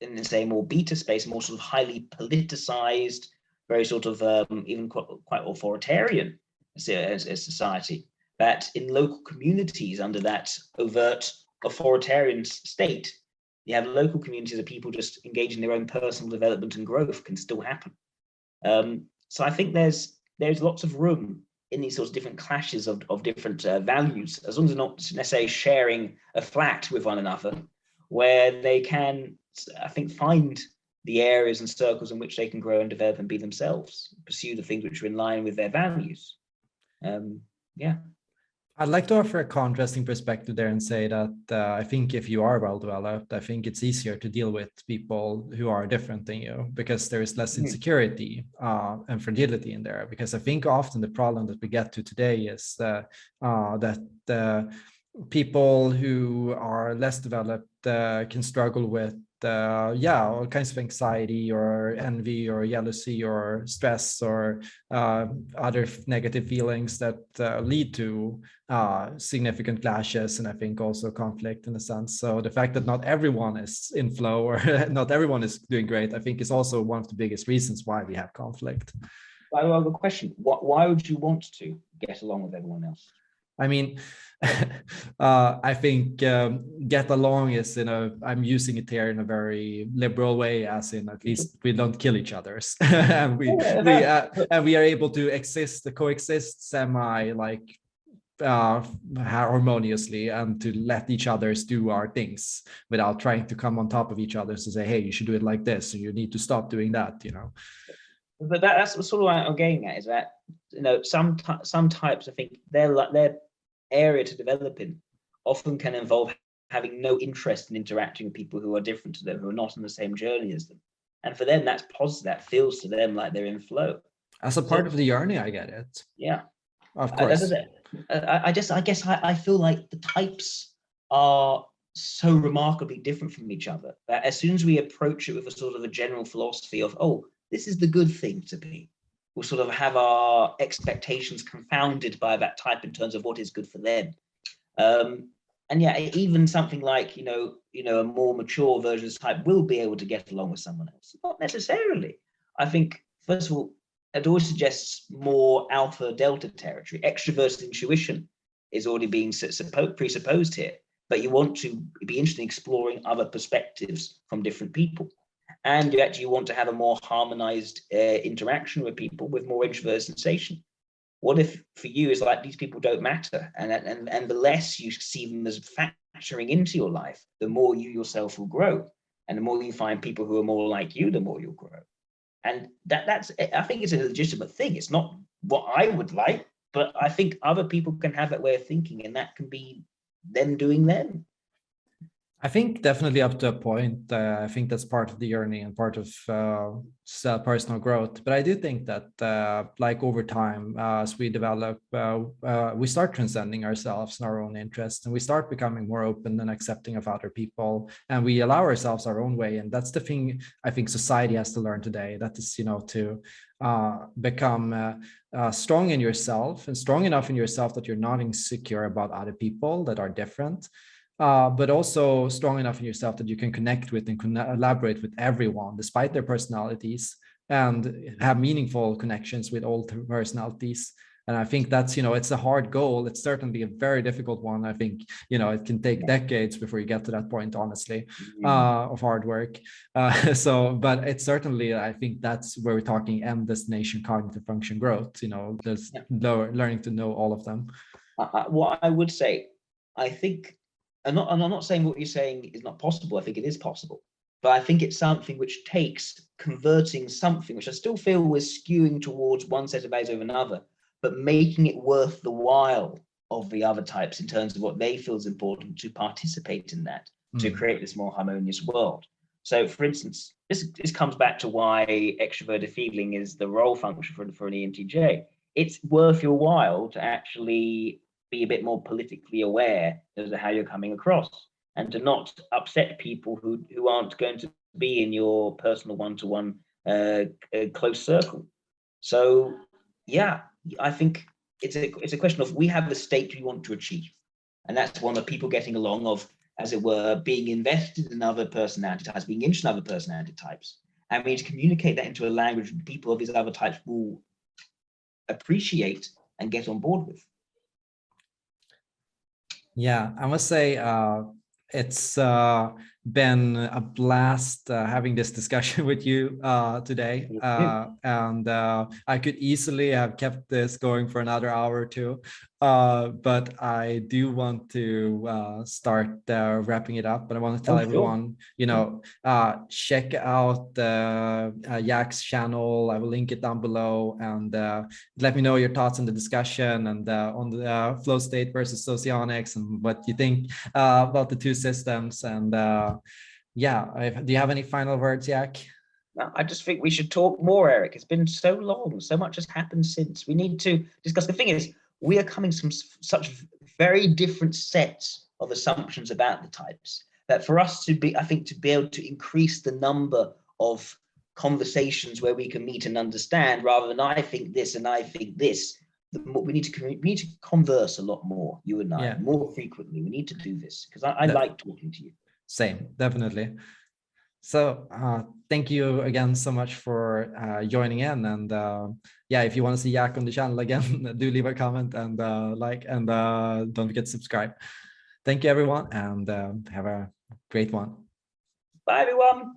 Speaker 2: in the same more beta space, more sort of highly politicized, very sort of um, even quite, quite authoritarian as, as, as society that in local communities under that overt authoritarian state, you have local communities of people just engaging their own personal development and growth can still happen. Um, so I think there's there's lots of room in these sorts of different clashes of, of different uh, values, as long as they're not necessarily sharing a flat with one another, where they can, I think, find the areas and circles in which they can grow and develop and be themselves, pursue the things which are in line with their values. Um, yeah.
Speaker 1: I'd like to offer a contrasting perspective there and say that uh, I think if you are well developed, I think it's easier to deal with people who are different than you because there is less mm-hmm. insecurity uh, and fragility in there. Because I think often the problem that we get to today is uh, that people who are less developed uh, can struggle with uh, yeah, all kinds of anxiety or envy or jealousy or stress or uh, other negative feelings that uh, lead to uh, significant clashes and I think also conflict in a sense. So the fact that not everyone is in flow or not everyone is doing great, I think is also one of the biggest reasons why we have conflict.
Speaker 2: I have a question. Why would you want to get along with everyone else?
Speaker 1: I mean, uh, I think um, get along is, you know, I'm using it here in a very liberal way, as in at least we don't kill each other, and we we uh, and we are able to exist, coexist semi like uh, harmoniously and to let each others do our things without trying to come on top of each other to say, hey, you should do it like this, and you need to stop doing that, you know.
Speaker 2: But that, that's sort of what I'm getting at is that you know some some types I think they're like they're area to develop in often can involve having no interest in interacting with people who are different to them, who are not on the same journey as them. And for them, that's positive. That feels to them like they're in flow.
Speaker 1: As a part so, of the journey, I get it.
Speaker 2: Yeah,
Speaker 1: of uh, course.
Speaker 2: Uh, I, I just, I guess, I, I feel like the types are so remarkably different from each other that as soon as we approach it with a sort of a general philosophy of, oh, this is the good thing to be, will sort of have our expectations confounded by that type in terms of what is good for them. Um, and yeah, even something like, you know, you know, a more mature version of type will be able to get along with someone else. Not necessarily. I think, first of all, it always suggests more alpha delta territory. Extroverted intuition is already being presupposed here, but you want to be interested in exploring other perspectives from different people and you actually want to have a more harmonized uh, interaction with people with more introverted sensation. What if for you is like these people don't matter and, and, and the less you see them as factoring into your life, the more you yourself will grow. And the more you find people who are more like you, the more you'll grow. And that that's I think it's a legitimate thing. It's not what I would like, but I think other people can have that way of thinking and that can be them doing them.
Speaker 1: I think definitely up to a point. Uh, I think that's part of the journey and part of uh, personal growth. But I do think that, uh, like over time, uh, as we develop, uh, uh, we start transcending ourselves and our own interests, and we start becoming more open and accepting of other people, and we allow ourselves our own way. And that's the thing I think society has to learn today. That is, you know, to become strong in yourself and strong enough in yourself that you're not insecure about other people that are different uh, but also strong enough in yourself that you can connect with and collaborate with everyone despite their personalities and have meaningful connections with all personalities. And i think that's you know it's a hard goal. It's certainly a very difficult one. I think you know it can take decades before you get to that point honestly mm-hmm. uh, of hard work. Uh, so but it's certainly i think that's where we're talking end destination cognitive function growth you know there's yeah. learning to know all of them.
Speaker 2: Uh, what i would say i think I'm not, and I'm not saying what you're saying is not possible. I think it is possible, but I think it's something which takes converting something, which I still feel is skewing towards one set of values over another, but making it worth the while of the other types in terms of what they feel is important to participate in that, mm. to hmm. create this more harmonious world. So for instance, this, this comes back to why extroverted feeling is the role function for, for an ENTJ. It's worth your while to actually be a bit more politically aware as to how you're coming across and to not upset people who, who aren't going to be in your personal one-to-one -one, uh, close circle. So yeah, I think it's a, it's a question of we have the state we want to achieve. And that's one of people getting along of as it were, being invested in other personality types, being interested in other personality types. And we need to communicate that into a language people of these other types will appreciate and get on board with.
Speaker 1: Yeah, I must say, uh, it's uh, been a blast uh, having this discussion with you uh, today. Uh, and uh, I could easily have kept this going for another hour or two. Uh, but I do want to uh, start uh, wrapping it up. But I want to tell oh, everyone, you know, uh, check out uh, Yak's channel. I will link it down below and uh, let me know your thoughts on the discussion and on the flow state versus socionics and what you think about the two systems. And yeah, do you have any final words, Yak?
Speaker 2: No, I just think we should talk more, Eric. It's been so long. So much has happened since. We need to discuss. The thing is, we are coming from such very different sets of assumptions about the types that for us to be, I think, to be able to increase the number of conversations where we can meet and understand rather than I think this and I think this, we need to we need to converse a lot more, you and I, yeah. more frequently. We need to do this because I, I like talking to you.
Speaker 1: Same, definitely. So uh, thank you again so much for uh, joining in. And uh, yeah, if you want to see Yak on the channel again, do leave a comment and uh, like, and uh, don't forget to subscribe. Thank you, everyone, and uh, have a great one.
Speaker 2: Bye, everyone.